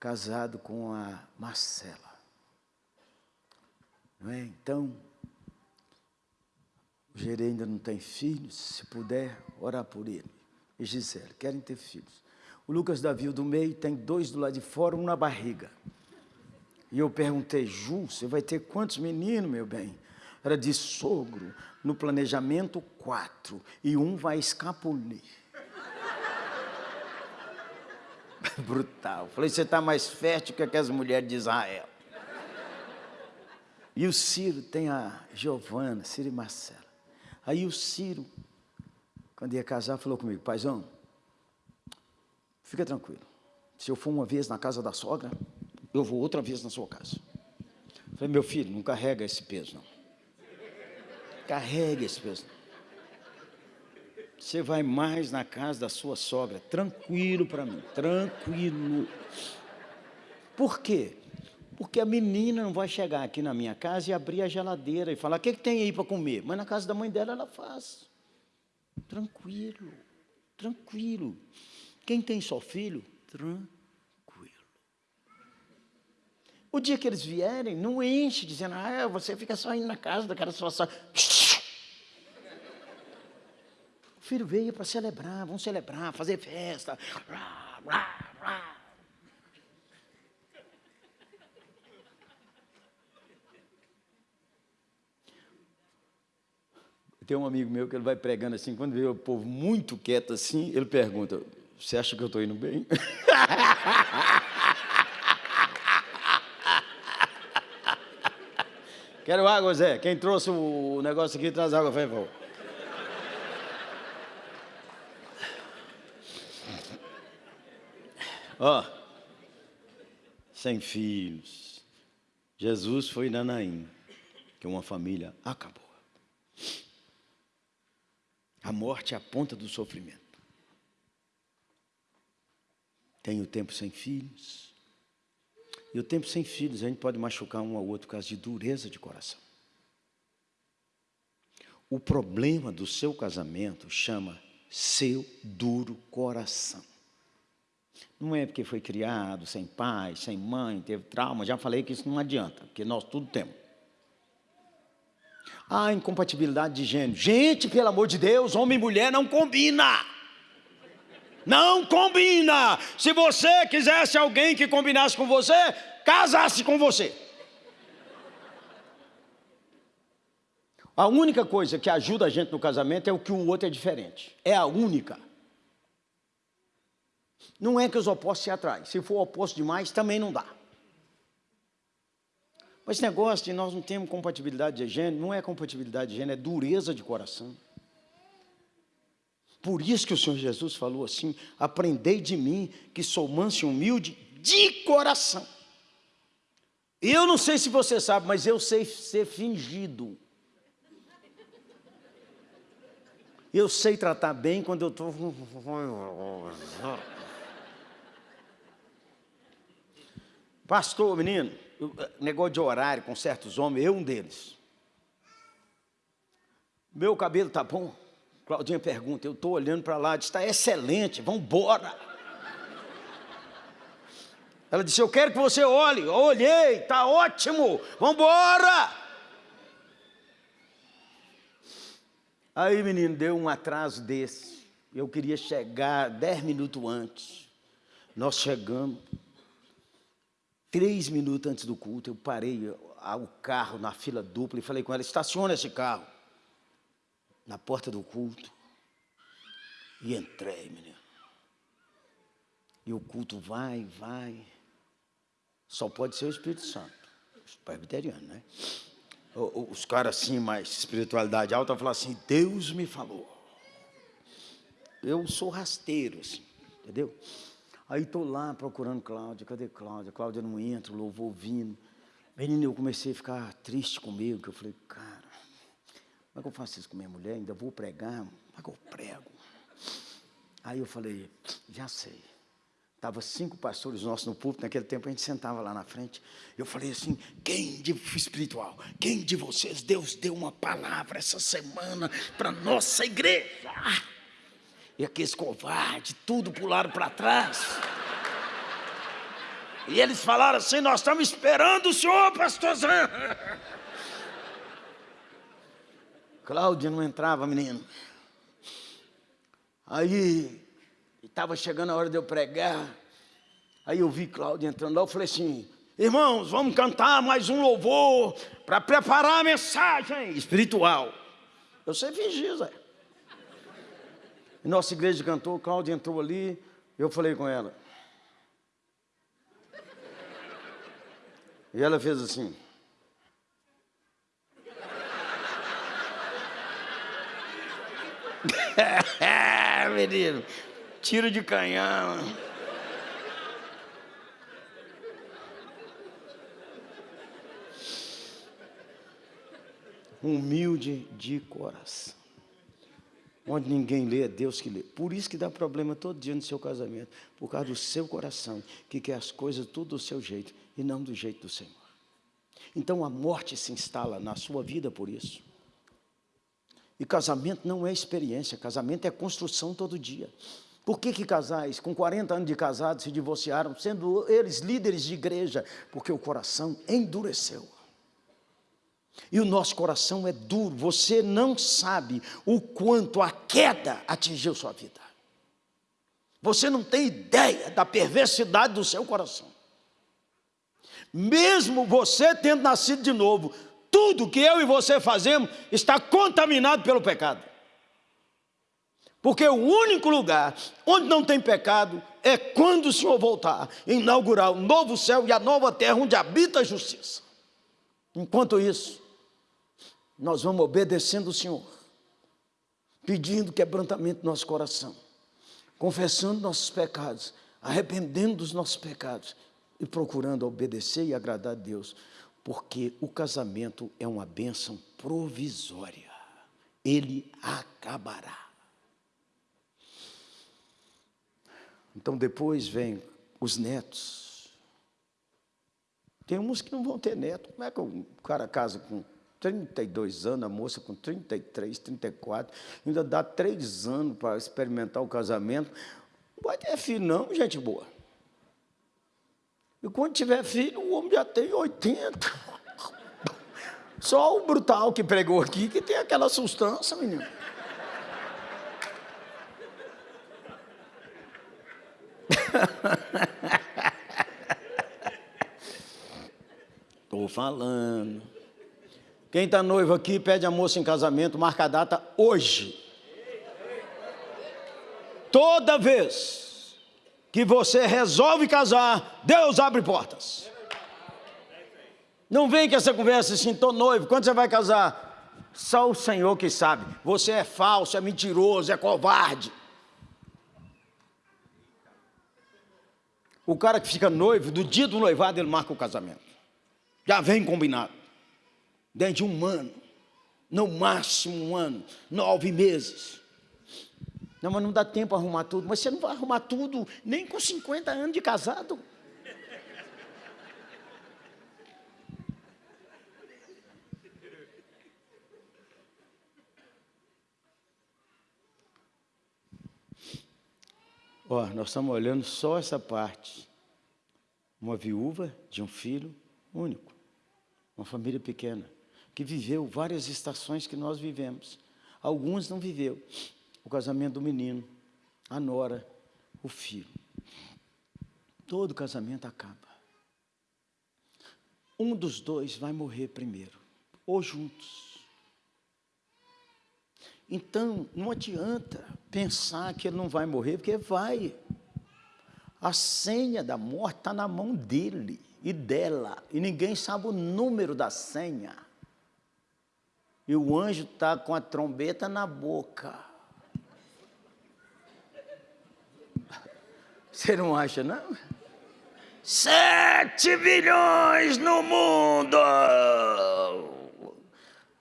casado com a Marcela. Não é? Então, o Gerê ainda não tem filhos, se puder, orar por ele. E Gisele, querem ter filhos. O Lucas Davi, do meio, tem dois do lado de fora, um na barriga. E eu perguntei, Ju, você vai ter quantos meninos, meu bem? Era de sogro, no planejamento quatro, e um vai escapulir. Brutal. Falei, você está mais fértil que aquelas mulheres de Israel. E o Ciro tem a Giovana, Ciro e Marcela. Aí o Ciro, quando ia casar, falou comigo, paizão, fica tranquilo. Se eu for uma vez na casa da sogra, eu vou outra vez na sua casa. Falei, meu filho, não carrega esse peso, não. Carrega esse peso. Você vai mais na casa da sua sogra, tranquilo para mim, tranquilo. Por quê? Porque a menina não vai chegar aqui na minha casa e abrir a geladeira e falar: o que, que tem aí para comer? Mas na casa da mãe dela ela faz. Tranquilo, tranquilo. Quem tem só filho, tranquilo. O dia que eles vierem, não enche dizendo: ah, você fica só indo na casa daquela sogra. O filho veio para celebrar, vamos celebrar, fazer festa. Tem um amigo meu que ele vai pregando assim, quando vê o povo muito quieto assim, ele pergunta, você acha que eu estou indo bem? Quero água, Zé. Quem trouxe o negócio aqui, traz água, por favor. Ó, oh, sem filhos. Jesus foi Nanaim, que uma família acabou. A morte é a ponta do sofrimento. Tem o tempo sem filhos. E o tempo sem filhos, a gente pode machucar um ao outro por causa de dureza de coração. O problema do seu casamento chama seu duro coração. Não é porque foi criado sem pai, sem mãe, teve trauma. Já falei que isso não adianta, porque nós tudo temos. Ah, incompatibilidade de gênero. Gente, pelo amor de Deus, homem e mulher não combina. Não combina. Se você quisesse alguém que combinasse com você, casasse com você. A única coisa que ajuda a gente no casamento é o que o outro é diferente. É a única. Não é que os opostos se atraem. Se for oposto demais, também não dá. Mas esse negócio de nós não temos compatibilidade de gênero, não é compatibilidade de gênero, é dureza de coração. Por isso que o Senhor Jesus falou assim: aprendei de mim, que sou manso e humilde de coração. Eu não sei se você sabe, mas eu sei ser fingido. Eu sei tratar bem quando eu estou. Pastor, menino, eh, negócio de horário com certos homens, eu um deles. Meu cabelo tá bom? Claudinha pergunta, eu estou olhando para lá, está excelente, vamos embora. Ela disse, eu quero que você olhe. Eu olhei, está ótimo, vamos embora. Aí, menino, deu um atraso desse. Eu queria chegar dez minutos antes. Nós chegamos. Três minutos antes do culto, eu parei o carro na fila dupla e falei com ela, estaciona esse carro. Na porta do culto. E entrei, menino. E o culto vai, vai. Só pode ser o Espírito Santo. Os presbiterianos, né? Os caras assim, mais espiritualidade alta, falam assim, Deus me falou. Eu sou rasteiro, assim, entendeu? Aí estou lá procurando Cláudia, cadê Cláudia? Cláudia não entra, o louvor vindo. Menino, eu comecei a ficar triste comigo, que eu falei, cara, como é que eu faço isso com minha mulher? Ainda vou pregar? Como é que eu prego? Aí eu falei, já sei. Estava cinco pastores nossos no púlpito, naquele tempo a gente sentava lá na frente. Eu falei assim: quem de espiritual, quem de vocês Deus deu uma palavra essa semana para nossa igreja? E aqueles covardes, tudo pularam para trás. E eles falaram assim: Nós estamos esperando o senhor, pastorzão. Cláudia não entrava, menino. Aí, estava chegando a hora de eu pregar. Aí eu vi Cláudia entrando lá, eu falei assim: Irmãos, vamos cantar mais um louvor. para preparar a mensagem espiritual. Eu sei fingir, Zé. Nossa igreja cantou, Cláudia entrou ali, eu falei com ela. E ela fez assim. Menino, tiro de canhão. Humilde de coração. Onde ninguém lê, é Deus que lê. Por isso que dá problema todo dia no seu casamento. Por causa do seu coração, que quer as coisas tudo do seu jeito e não do jeito do Senhor. Então a morte se instala na sua vida por isso. E casamento não é experiência, casamento é construção todo dia. Por que, que casais com 40 anos de casados se divorciaram, sendo eles líderes de igreja? Porque o coração endureceu. E o nosso coração é duro, você não sabe o quanto a queda atingiu sua vida. Você não tem ideia da perversidade do seu coração. Mesmo você tendo nascido de novo, tudo que eu e você fazemos está contaminado pelo pecado. Porque o único lugar onde não tem pecado é quando o Senhor voltar, inaugurar o novo céu e a nova terra onde habita a justiça. Enquanto isso, nós vamos obedecendo o Senhor, pedindo quebrantamento do nosso coração, confessando nossos pecados, arrependendo dos nossos pecados e procurando obedecer e agradar a Deus, porque o casamento é uma bênção provisória, ele acabará. Então depois vem os netos. Tem uns que não vão ter neto. Como é que o cara casa com 32 anos, a moça com 33, 34, ainda dá três anos para experimentar o casamento? Não vai ter filho não, gente boa. E quando tiver filho, o homem já tem 80. Só o brutal que pregou aqui que tem aquela sustância, menino. Estou falando. Quem está noivo aqui, pede a moça em casamento, marca a data hoje. Toda vez que você resolve casar, Deus abre portas. Não vem com essa conversa assim, estou noivo, quando você vai casar? Só o Senhor que sabe. Você é falso, é mentiroso, é covarde. O cara que fica noivo, do dia do noivado, ele marca o casamento. Já vem combinado. Dentro de um ano. No máximo um ano. Nove meses. Não, mas não dá tempo arrumar tudo. Mas você não vai arrumar tudo nem com 50 anos de casado. Ó, nós estamos olhando só essa parte. Uma viúva de um filho único, uma família pequena, que viveu várias estações que nós vivemos. Alguns não viveu. O casamento do menino, a nora, o filho. Todo casamento acaba. Um dos dois vai morrer primeiro, ou juntos. Então, não adianta pensar que ele não vai morrer, porque vai. A senha da morte está na mão dele e dela, e ninguém sabe o número da senha. E o anjo está com a trombeta na boca. Você não acha, não? Sete bilhões no mundo!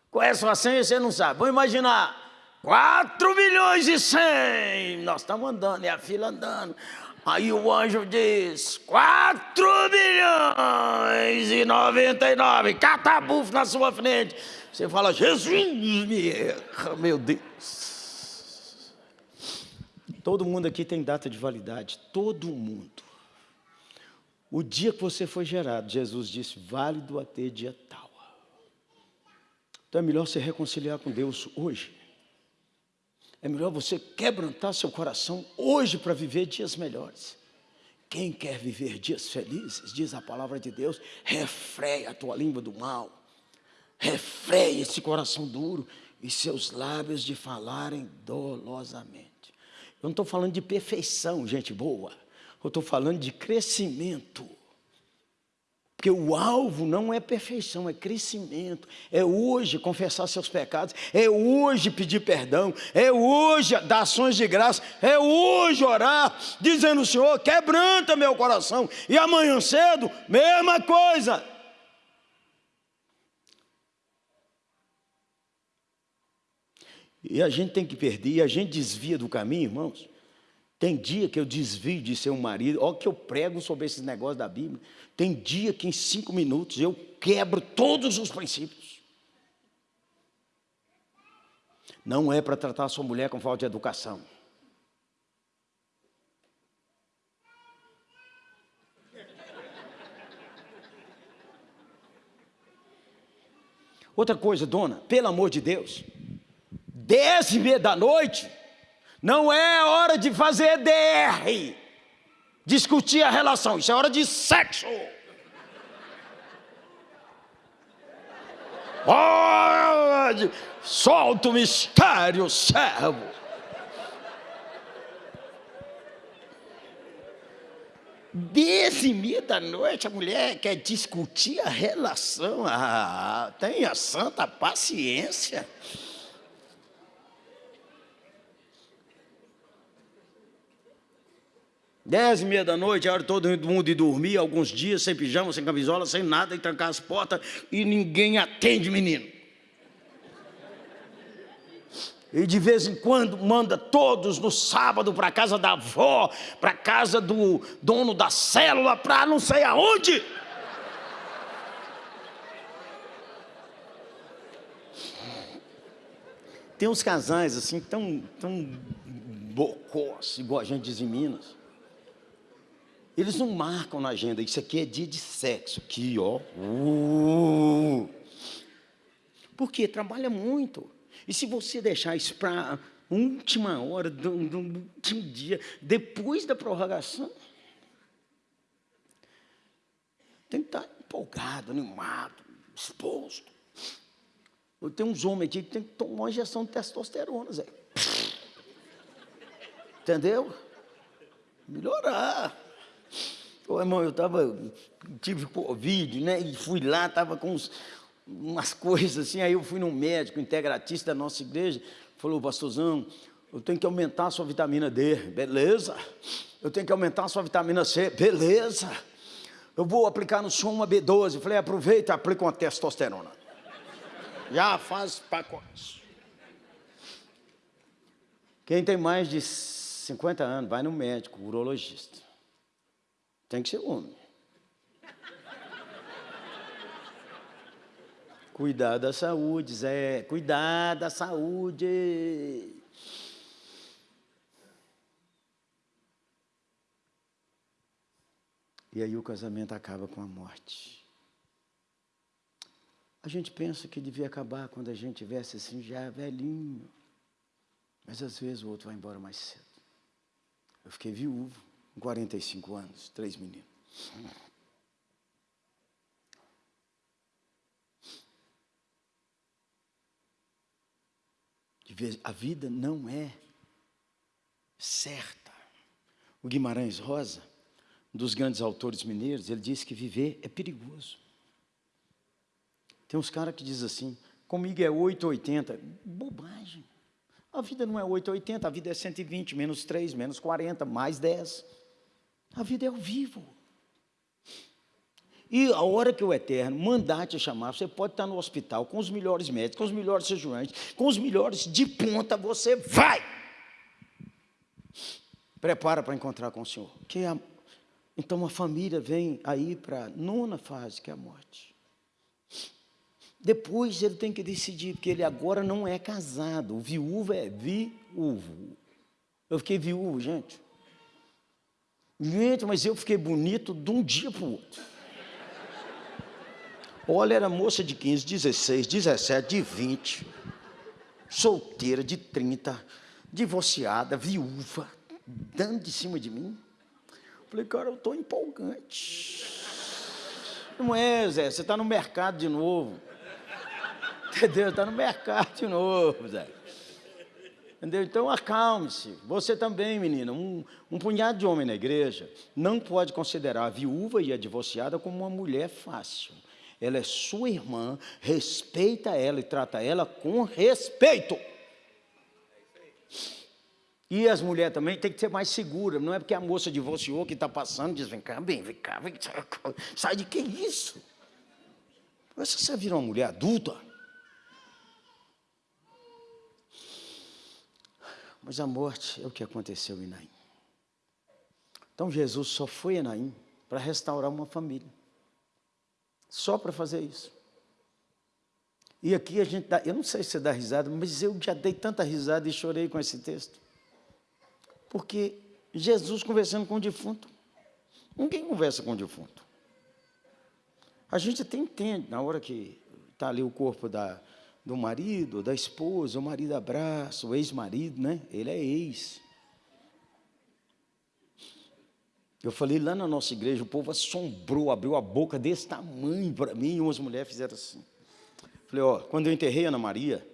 Qual é a sua senha? Você não sabe. Vamos imaginar. 4 milhões e 100. Nós estamos andando, e a fila andando. Aí o anjo diz, 4 milhões e 99, catabufo na sua frente. Você fala, Jesus meu Deus. Todo mundo aqui tem data de validade, todo mundo. O dia que você foi gerado, Jesus disse, válido até dia tal. Então é melhor se reconciliar com Deus hoje. É melhor você quebrantar seu coração hoje para viver dias melhores. Quem quer viver dias felizes, diz a palavra de Deus, refreia a tua língua do mal. refreie esse coração duro e seus lábios de falarem dolosamente. Eu não estou falando de perfeição, gente boa. Eu estou falando de crescimento. Porque o alvo não é perfeição, é crescimento. É hoje confessar seus pecados, é hoje pedir perdão, é hoje dar ações de graça, é hoje orar, dizendo: Senhor, quebranta meu coração. E amanhã cedo, mesma coisa. E a gente tem que perder, e a gente desvia do caminho, irmãos. Tem dia que eu desvio de ser um marido, olha que eu prego sobre esses negócios da Bíblia. Tem dia que em cinco minutos eu quebro todos os princípios. Não é para tratar a sua mulher com falta de educação. Outra coisa, dona, pelo amor de Deus, dez e meia da noite, não é hora de fazer DR, discutir a relação, isso é hora de sexo. Oh, solta o mistério, servo. Dez e meia da noite a mulher quer discutir a relação. Ah, tenha santa paciência. Dez e meia da noite, é hora todo mundo de dormir, alguns dias sem pijama, sem camisola, sem nada, e trancar as portas, e ninguém atende menino. E de vez em quando manda todos no sábado para a casa da avó, para a casa do dono da célula, para não sei aonde. Tem uns casais assim tão, tão bocós, igual a gente diz em Minas eles não marcam na agenda, isso aqui é dia de sexo, aqui, ó. Uh. Porque trabalha muito. E se você deixar isso para última hora do, do último dia, depois da prorrogação, tem que estar empolgado, animado, exposto. Eu tenho uns homens aqui que tem que tomar uma injeção de testosterona, Zé. Entendeu? Melhorar. Ô, irmão, eu tava, tive Covid, né? E fui lá, estava com uns, umas coisas assim. Aí eu fui num médico integratista da nossa igreja, falou, pastorzão, eu tenho que aumentar a sua vitamina D, beleza. Eu tenho que aumentar a sua vitamina C, beleza. Eu vou aplicar no senhor uma B12. falei, aproveita e aplica uma testosterona. Já faz pacotes. Quem tem mais de 50 anos, vai no médico, urologista. Tem que ser homem. Cuidar da saúde, Zé. Cuidar da saúde. E aí o casamento acaba com a morte. A gente pensa que devia acabar quando a gente tivesse assim já velhinho. Mas às vezes o outro vai embora mais cedo. Eu fiquei viúvo com 45 anos, três meninos. A vida não é certa. O Guimarães Rosa, um dos grandes autores mineiros, ele disse que viver é perigoso. Tem uns caras que dizem assim, comigo é 880. Bobagem. A vida não é 880, a vida é 120, menos 3, menos 40, mais 10. A vida é ao vivo. E a hora que o Eterno mandar te chamar, você pode estar no hospital com os melhores médicos, com os melhores cirurgiões, com os melhores de ponta, você vai. Prepara para encontrar com o Senhor. Que é a... Então a família vem aí para a nona fase, que é a morte. Depois ele tem que decidir, porque ele agora não é casado. O viúvo é viúvo. Eu fiquei viúvo, gente. Gente, mas eu fiquei bonito de um dia para o outro. Olha, era moça de 15, 16, 17, de 20, solteira de 30, divorciada, viúva, dando de cima de mim. Falei, cara, eu estou empolgante. Não é, Zé, você está no mercado de novo. Entendeu? Está no mercado de novo, Zé. Entendeu? Então acalme-se. Você também, menina, um, um punhado de homem na igreja não pode considerar a viúva e a divorciada como uma mulher fácil. Ela é sua irmã, respeita ela e trata ela com respeito. E as mulheres também têm que ser mais seguras. Não é porque a moça divorciou que está passando, diz, vem cá, vem cá, vem cá. Sai de que isso? Você virou uma mulher adulta, Mas a morte é o que aconteceu em Naim. Então Jesus só foi a Naim para restaurar uma família. Só para fazer isso. E aqui a gente dá, eu não sei se você dá risada, mas eu já dei tanta risada e chorei com esse texto. Porque Jesus conversando com o defunto. Ninguém conversa com o defunto. A gente até entende, na hora que está ali o corpo da, do marido, da esposa, o marido abraça, o ex-marido, né? Ele é ex. Eu falei lá na nossa igreja, o povo assombrou, abriu a boca desse tamanho para mim, e umas mulheres fizeram assim. Falei, ó, quando eu enterrei a Ana Maria,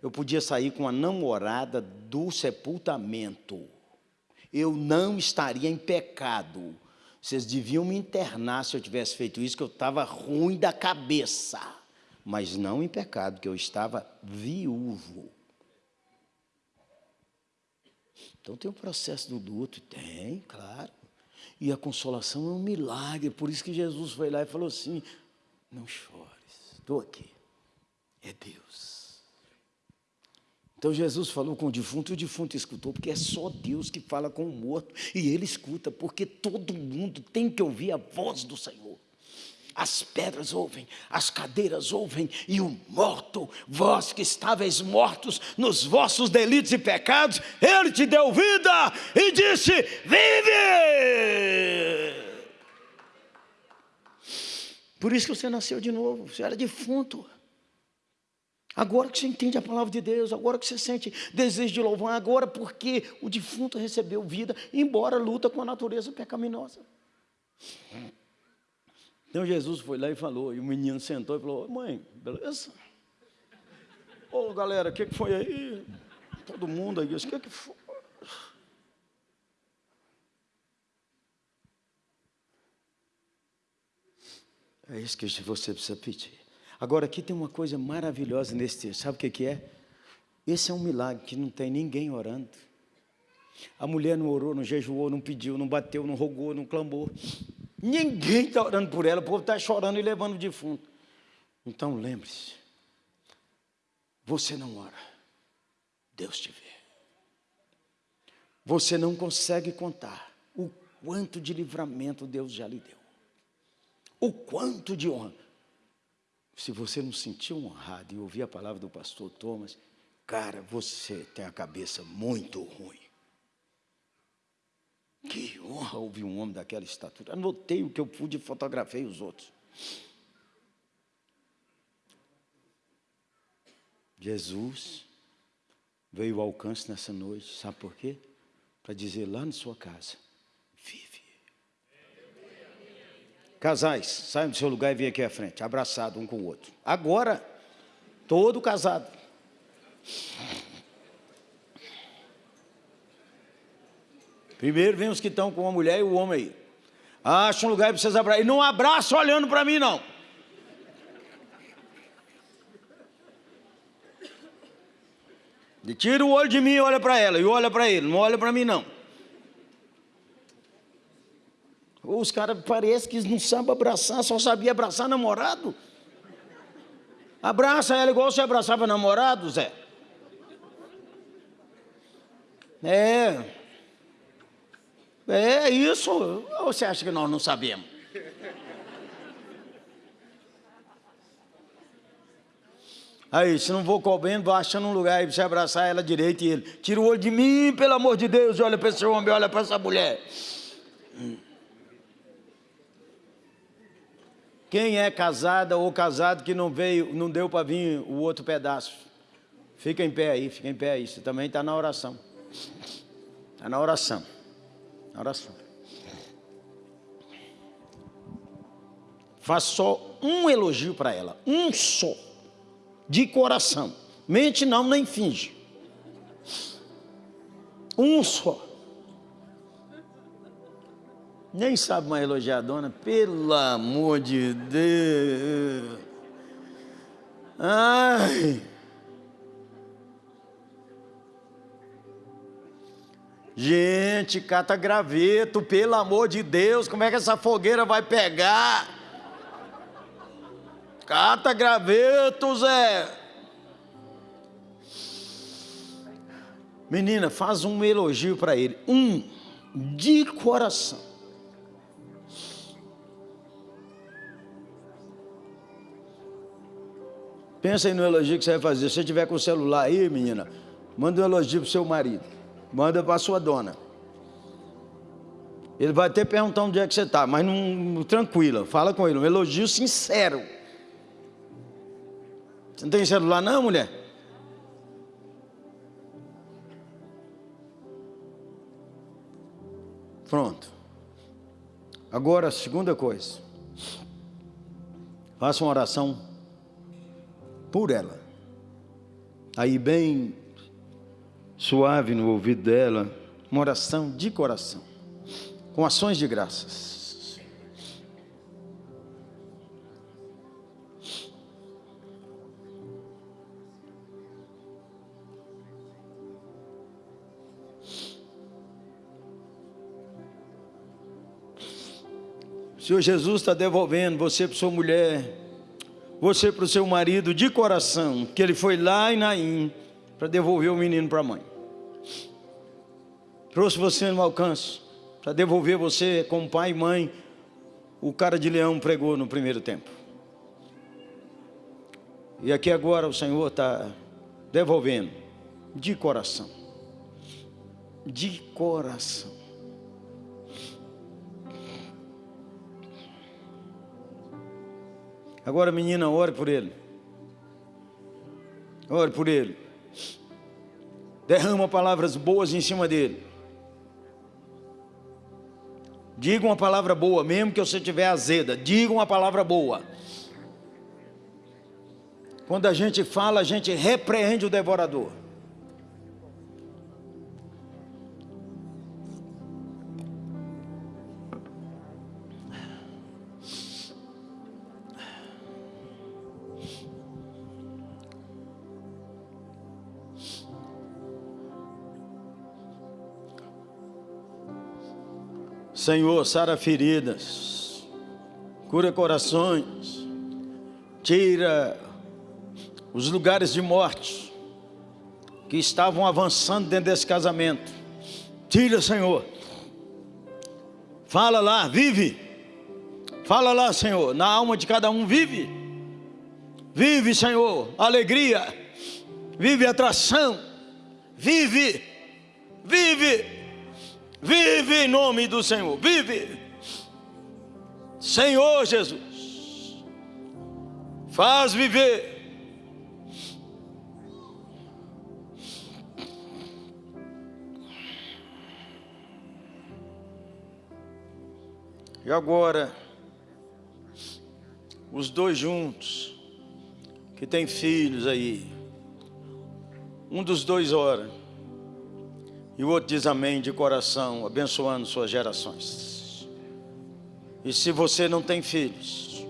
eu podia sair com a namorada do sepultamento. Eu não estaria em pecado. Vocês deviam me internar se eu tivesse feito isso, que eu estava ruim da cabeça mas não em pecado, que eu estava viúvo. Então tem o processo do luto, tem, claro. E a consolação é um milagre, por isso que Jesus foi lá e falou assim: não chores, estou aqui, é Deus. Então Jesus falou com o defunto e o defunto escutou, porque é só Deus que fala com o morto, e ele escuta, porque todo mundo tem que ouvir a voz do Senhor as pedras ouvem, as cadeiras ouvem, e o morto, vós que estáveis mortos nos vossos delitos e pecados, ele te deu vida e disse: Vive! Por isso que você nasceu de novo, você era defunto. Agora que você entende a palavra de Deus, agora que você sente desejo de louvar, agora porque o defunto recebeu vida, embora luta com a natureza pecaminosa. Então Jesus foi lá e falou, e o menino sentou e falou, mãe, beleza? Ô galera, o que, que foi aí? Todo mundo aí, o que, que foi? É isso que você precisa pedir. Agora, aqui tem uma coisa maravilhosa nesse texto. Sabe o que, que é? Esse é um milagre que não tem ninguém orando. A mulher não orou, não jejuou, não pediu, não bateu, não rogou, não clamou. Ninguém está orando por ela, o povo está chorando e levando o defunto. Então lembre-se, você não ora, Deus te vê. Você não consegue contar o quanto de livramento Deus já lhe deu. O quanto de honra. Se você não sentiu honrado e ouvir a palavra do pastor Thomas, cara, você tem a cabeça muito ruim. Que honra ouvir um homem daquela estatura. Anotei o que eu pude e fotografei os outros. Jesus veio ao alcance nessa noite, sabe por quê? Para dizer lá na sua casa, vive. Casais, saiam do seu lugar e venham aqui à frente, abraçado um com o outro. Agora, todo casado. Primeiro vem os que estão com a mulher e o homem aí. Acha um lugar para vocês abraçar. E não abraça olhando para mim, não. E tira o olho de mim e olha para ela. E olha para ele. Não olha para mim, não. Os caras parecem que não sabem abraçar, só sabia abraçar namorado. Abraça ela igual você abraçava namorado, Zé. É. É isso. Ou você acha que nós não sabemos? Aí, se não vou comendo, vou achando um lugar aí para você abraçar ela direito e ele. Tira o olho de mim, pelo amor de Deus, olha para esse homem, olha para essa mulher. Quem é casada ou casado que não veio, não deu para vir o outro pedaço? Fica em pé aí, fica em pé aí. Você também está na oração. Está na oração. Oração. Faz só um elogio para ela, um só. de coração. Mente não, nem finge. Um só. Nem sabe mais elogiar a dona, pelo amor de Deus. Ai. Gente, cata graveto, pelo amor de Deus, como é que essa fogueira vai pegar? Cata graveto, Zé. Menina, faz um elogio para ele, um, de coração. Pensa aí no elogio que você vai fazer. Se você tiver com o celular aí, menina, manda um elogio pro seu marido. Manda para sua dona. Ele vai até perguntar onde é que você está, mas não, tranquila, fala com ele, um elogio sincero. Você não tem celular não, mulher? Pronto. Agora, segunda coisa. Faça uma oração por ela. Aí bem suave no ouvido dela, uma oração de coração, com ações de graças. O Senhor Jesus está devolvendo você para sua mulher, você para o seu marido de coração, que ele foi lá em Naim para devolver o menino para a mãe. Trouxe você no alcance para devolver você como pai e mãe. O cara de leão pregou no primeiro tempo. E aqui agora o Senhor está devolvendo de coração. De coração. Agora, menina, ore por ele. Ore por ele. Derrama palavras boas em cima dele. Diga uma palavra boa, mesmo que você tiver azeda. Diga uma palavra boa. Quando a gente fala, a gente repreende o devorador. Senhor, sara feridas, cura corações, tira os lugares de morte que estavam avançando dentro desse casamento. Tira, Senhor. Fala lá, vive. Fala lá, Senhor, na alma de cada um, vive. Vive, Senhor, alegria. Vive atração. Vive. Vive Vive em nome do Senhor, vive. Senhor Jesus, faz viver. E agora, os dois juntos, que tem filhos aí, um dos dois ora. E o outro diz amém de coração, abençoando suas gerações. E se você não tem filhos,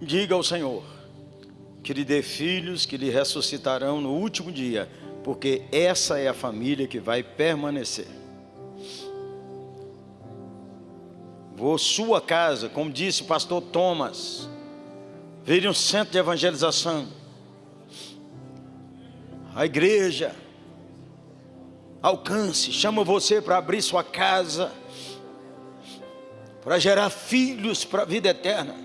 diga ao Senhor que lhe dê filhos que lhe ressuscitarão no último dia, porque essa é a família que vai permanecer. Vou sua casa, como disse o pastor Thomas, vire um centro de evangelização. A igreja alcance, chama você para abrir sua casa, para gerar filhos para a vida eterna.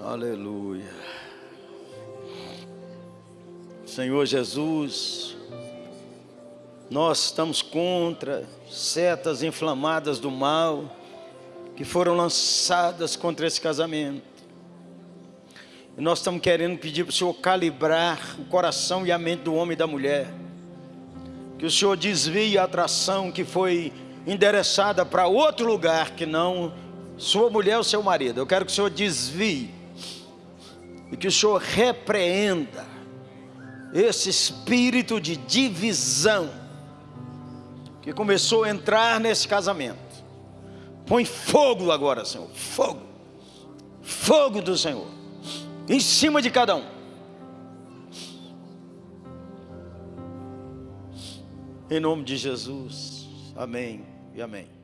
Aleluia. Senhor Jesus, nós estamos contra setas inflamadas do mal que foram lançadas contra esse casamento. E nós estamos querendo pedir para o Senhor calibrar o coração e a mente do homem e da mulher, Que o Senhor desvie a atração que foi endereçada para outro lugar que não sua mulher ou seu marido. Eu quero que o Senhor desvie e que o Senhor repreenda esse espírito de divisão que começou a entrar nesse casamento. Põe fogo agora, Senhor, fogo, fogo do Senhor, em cima de cada um. Em nome de Jesus, amém e amém.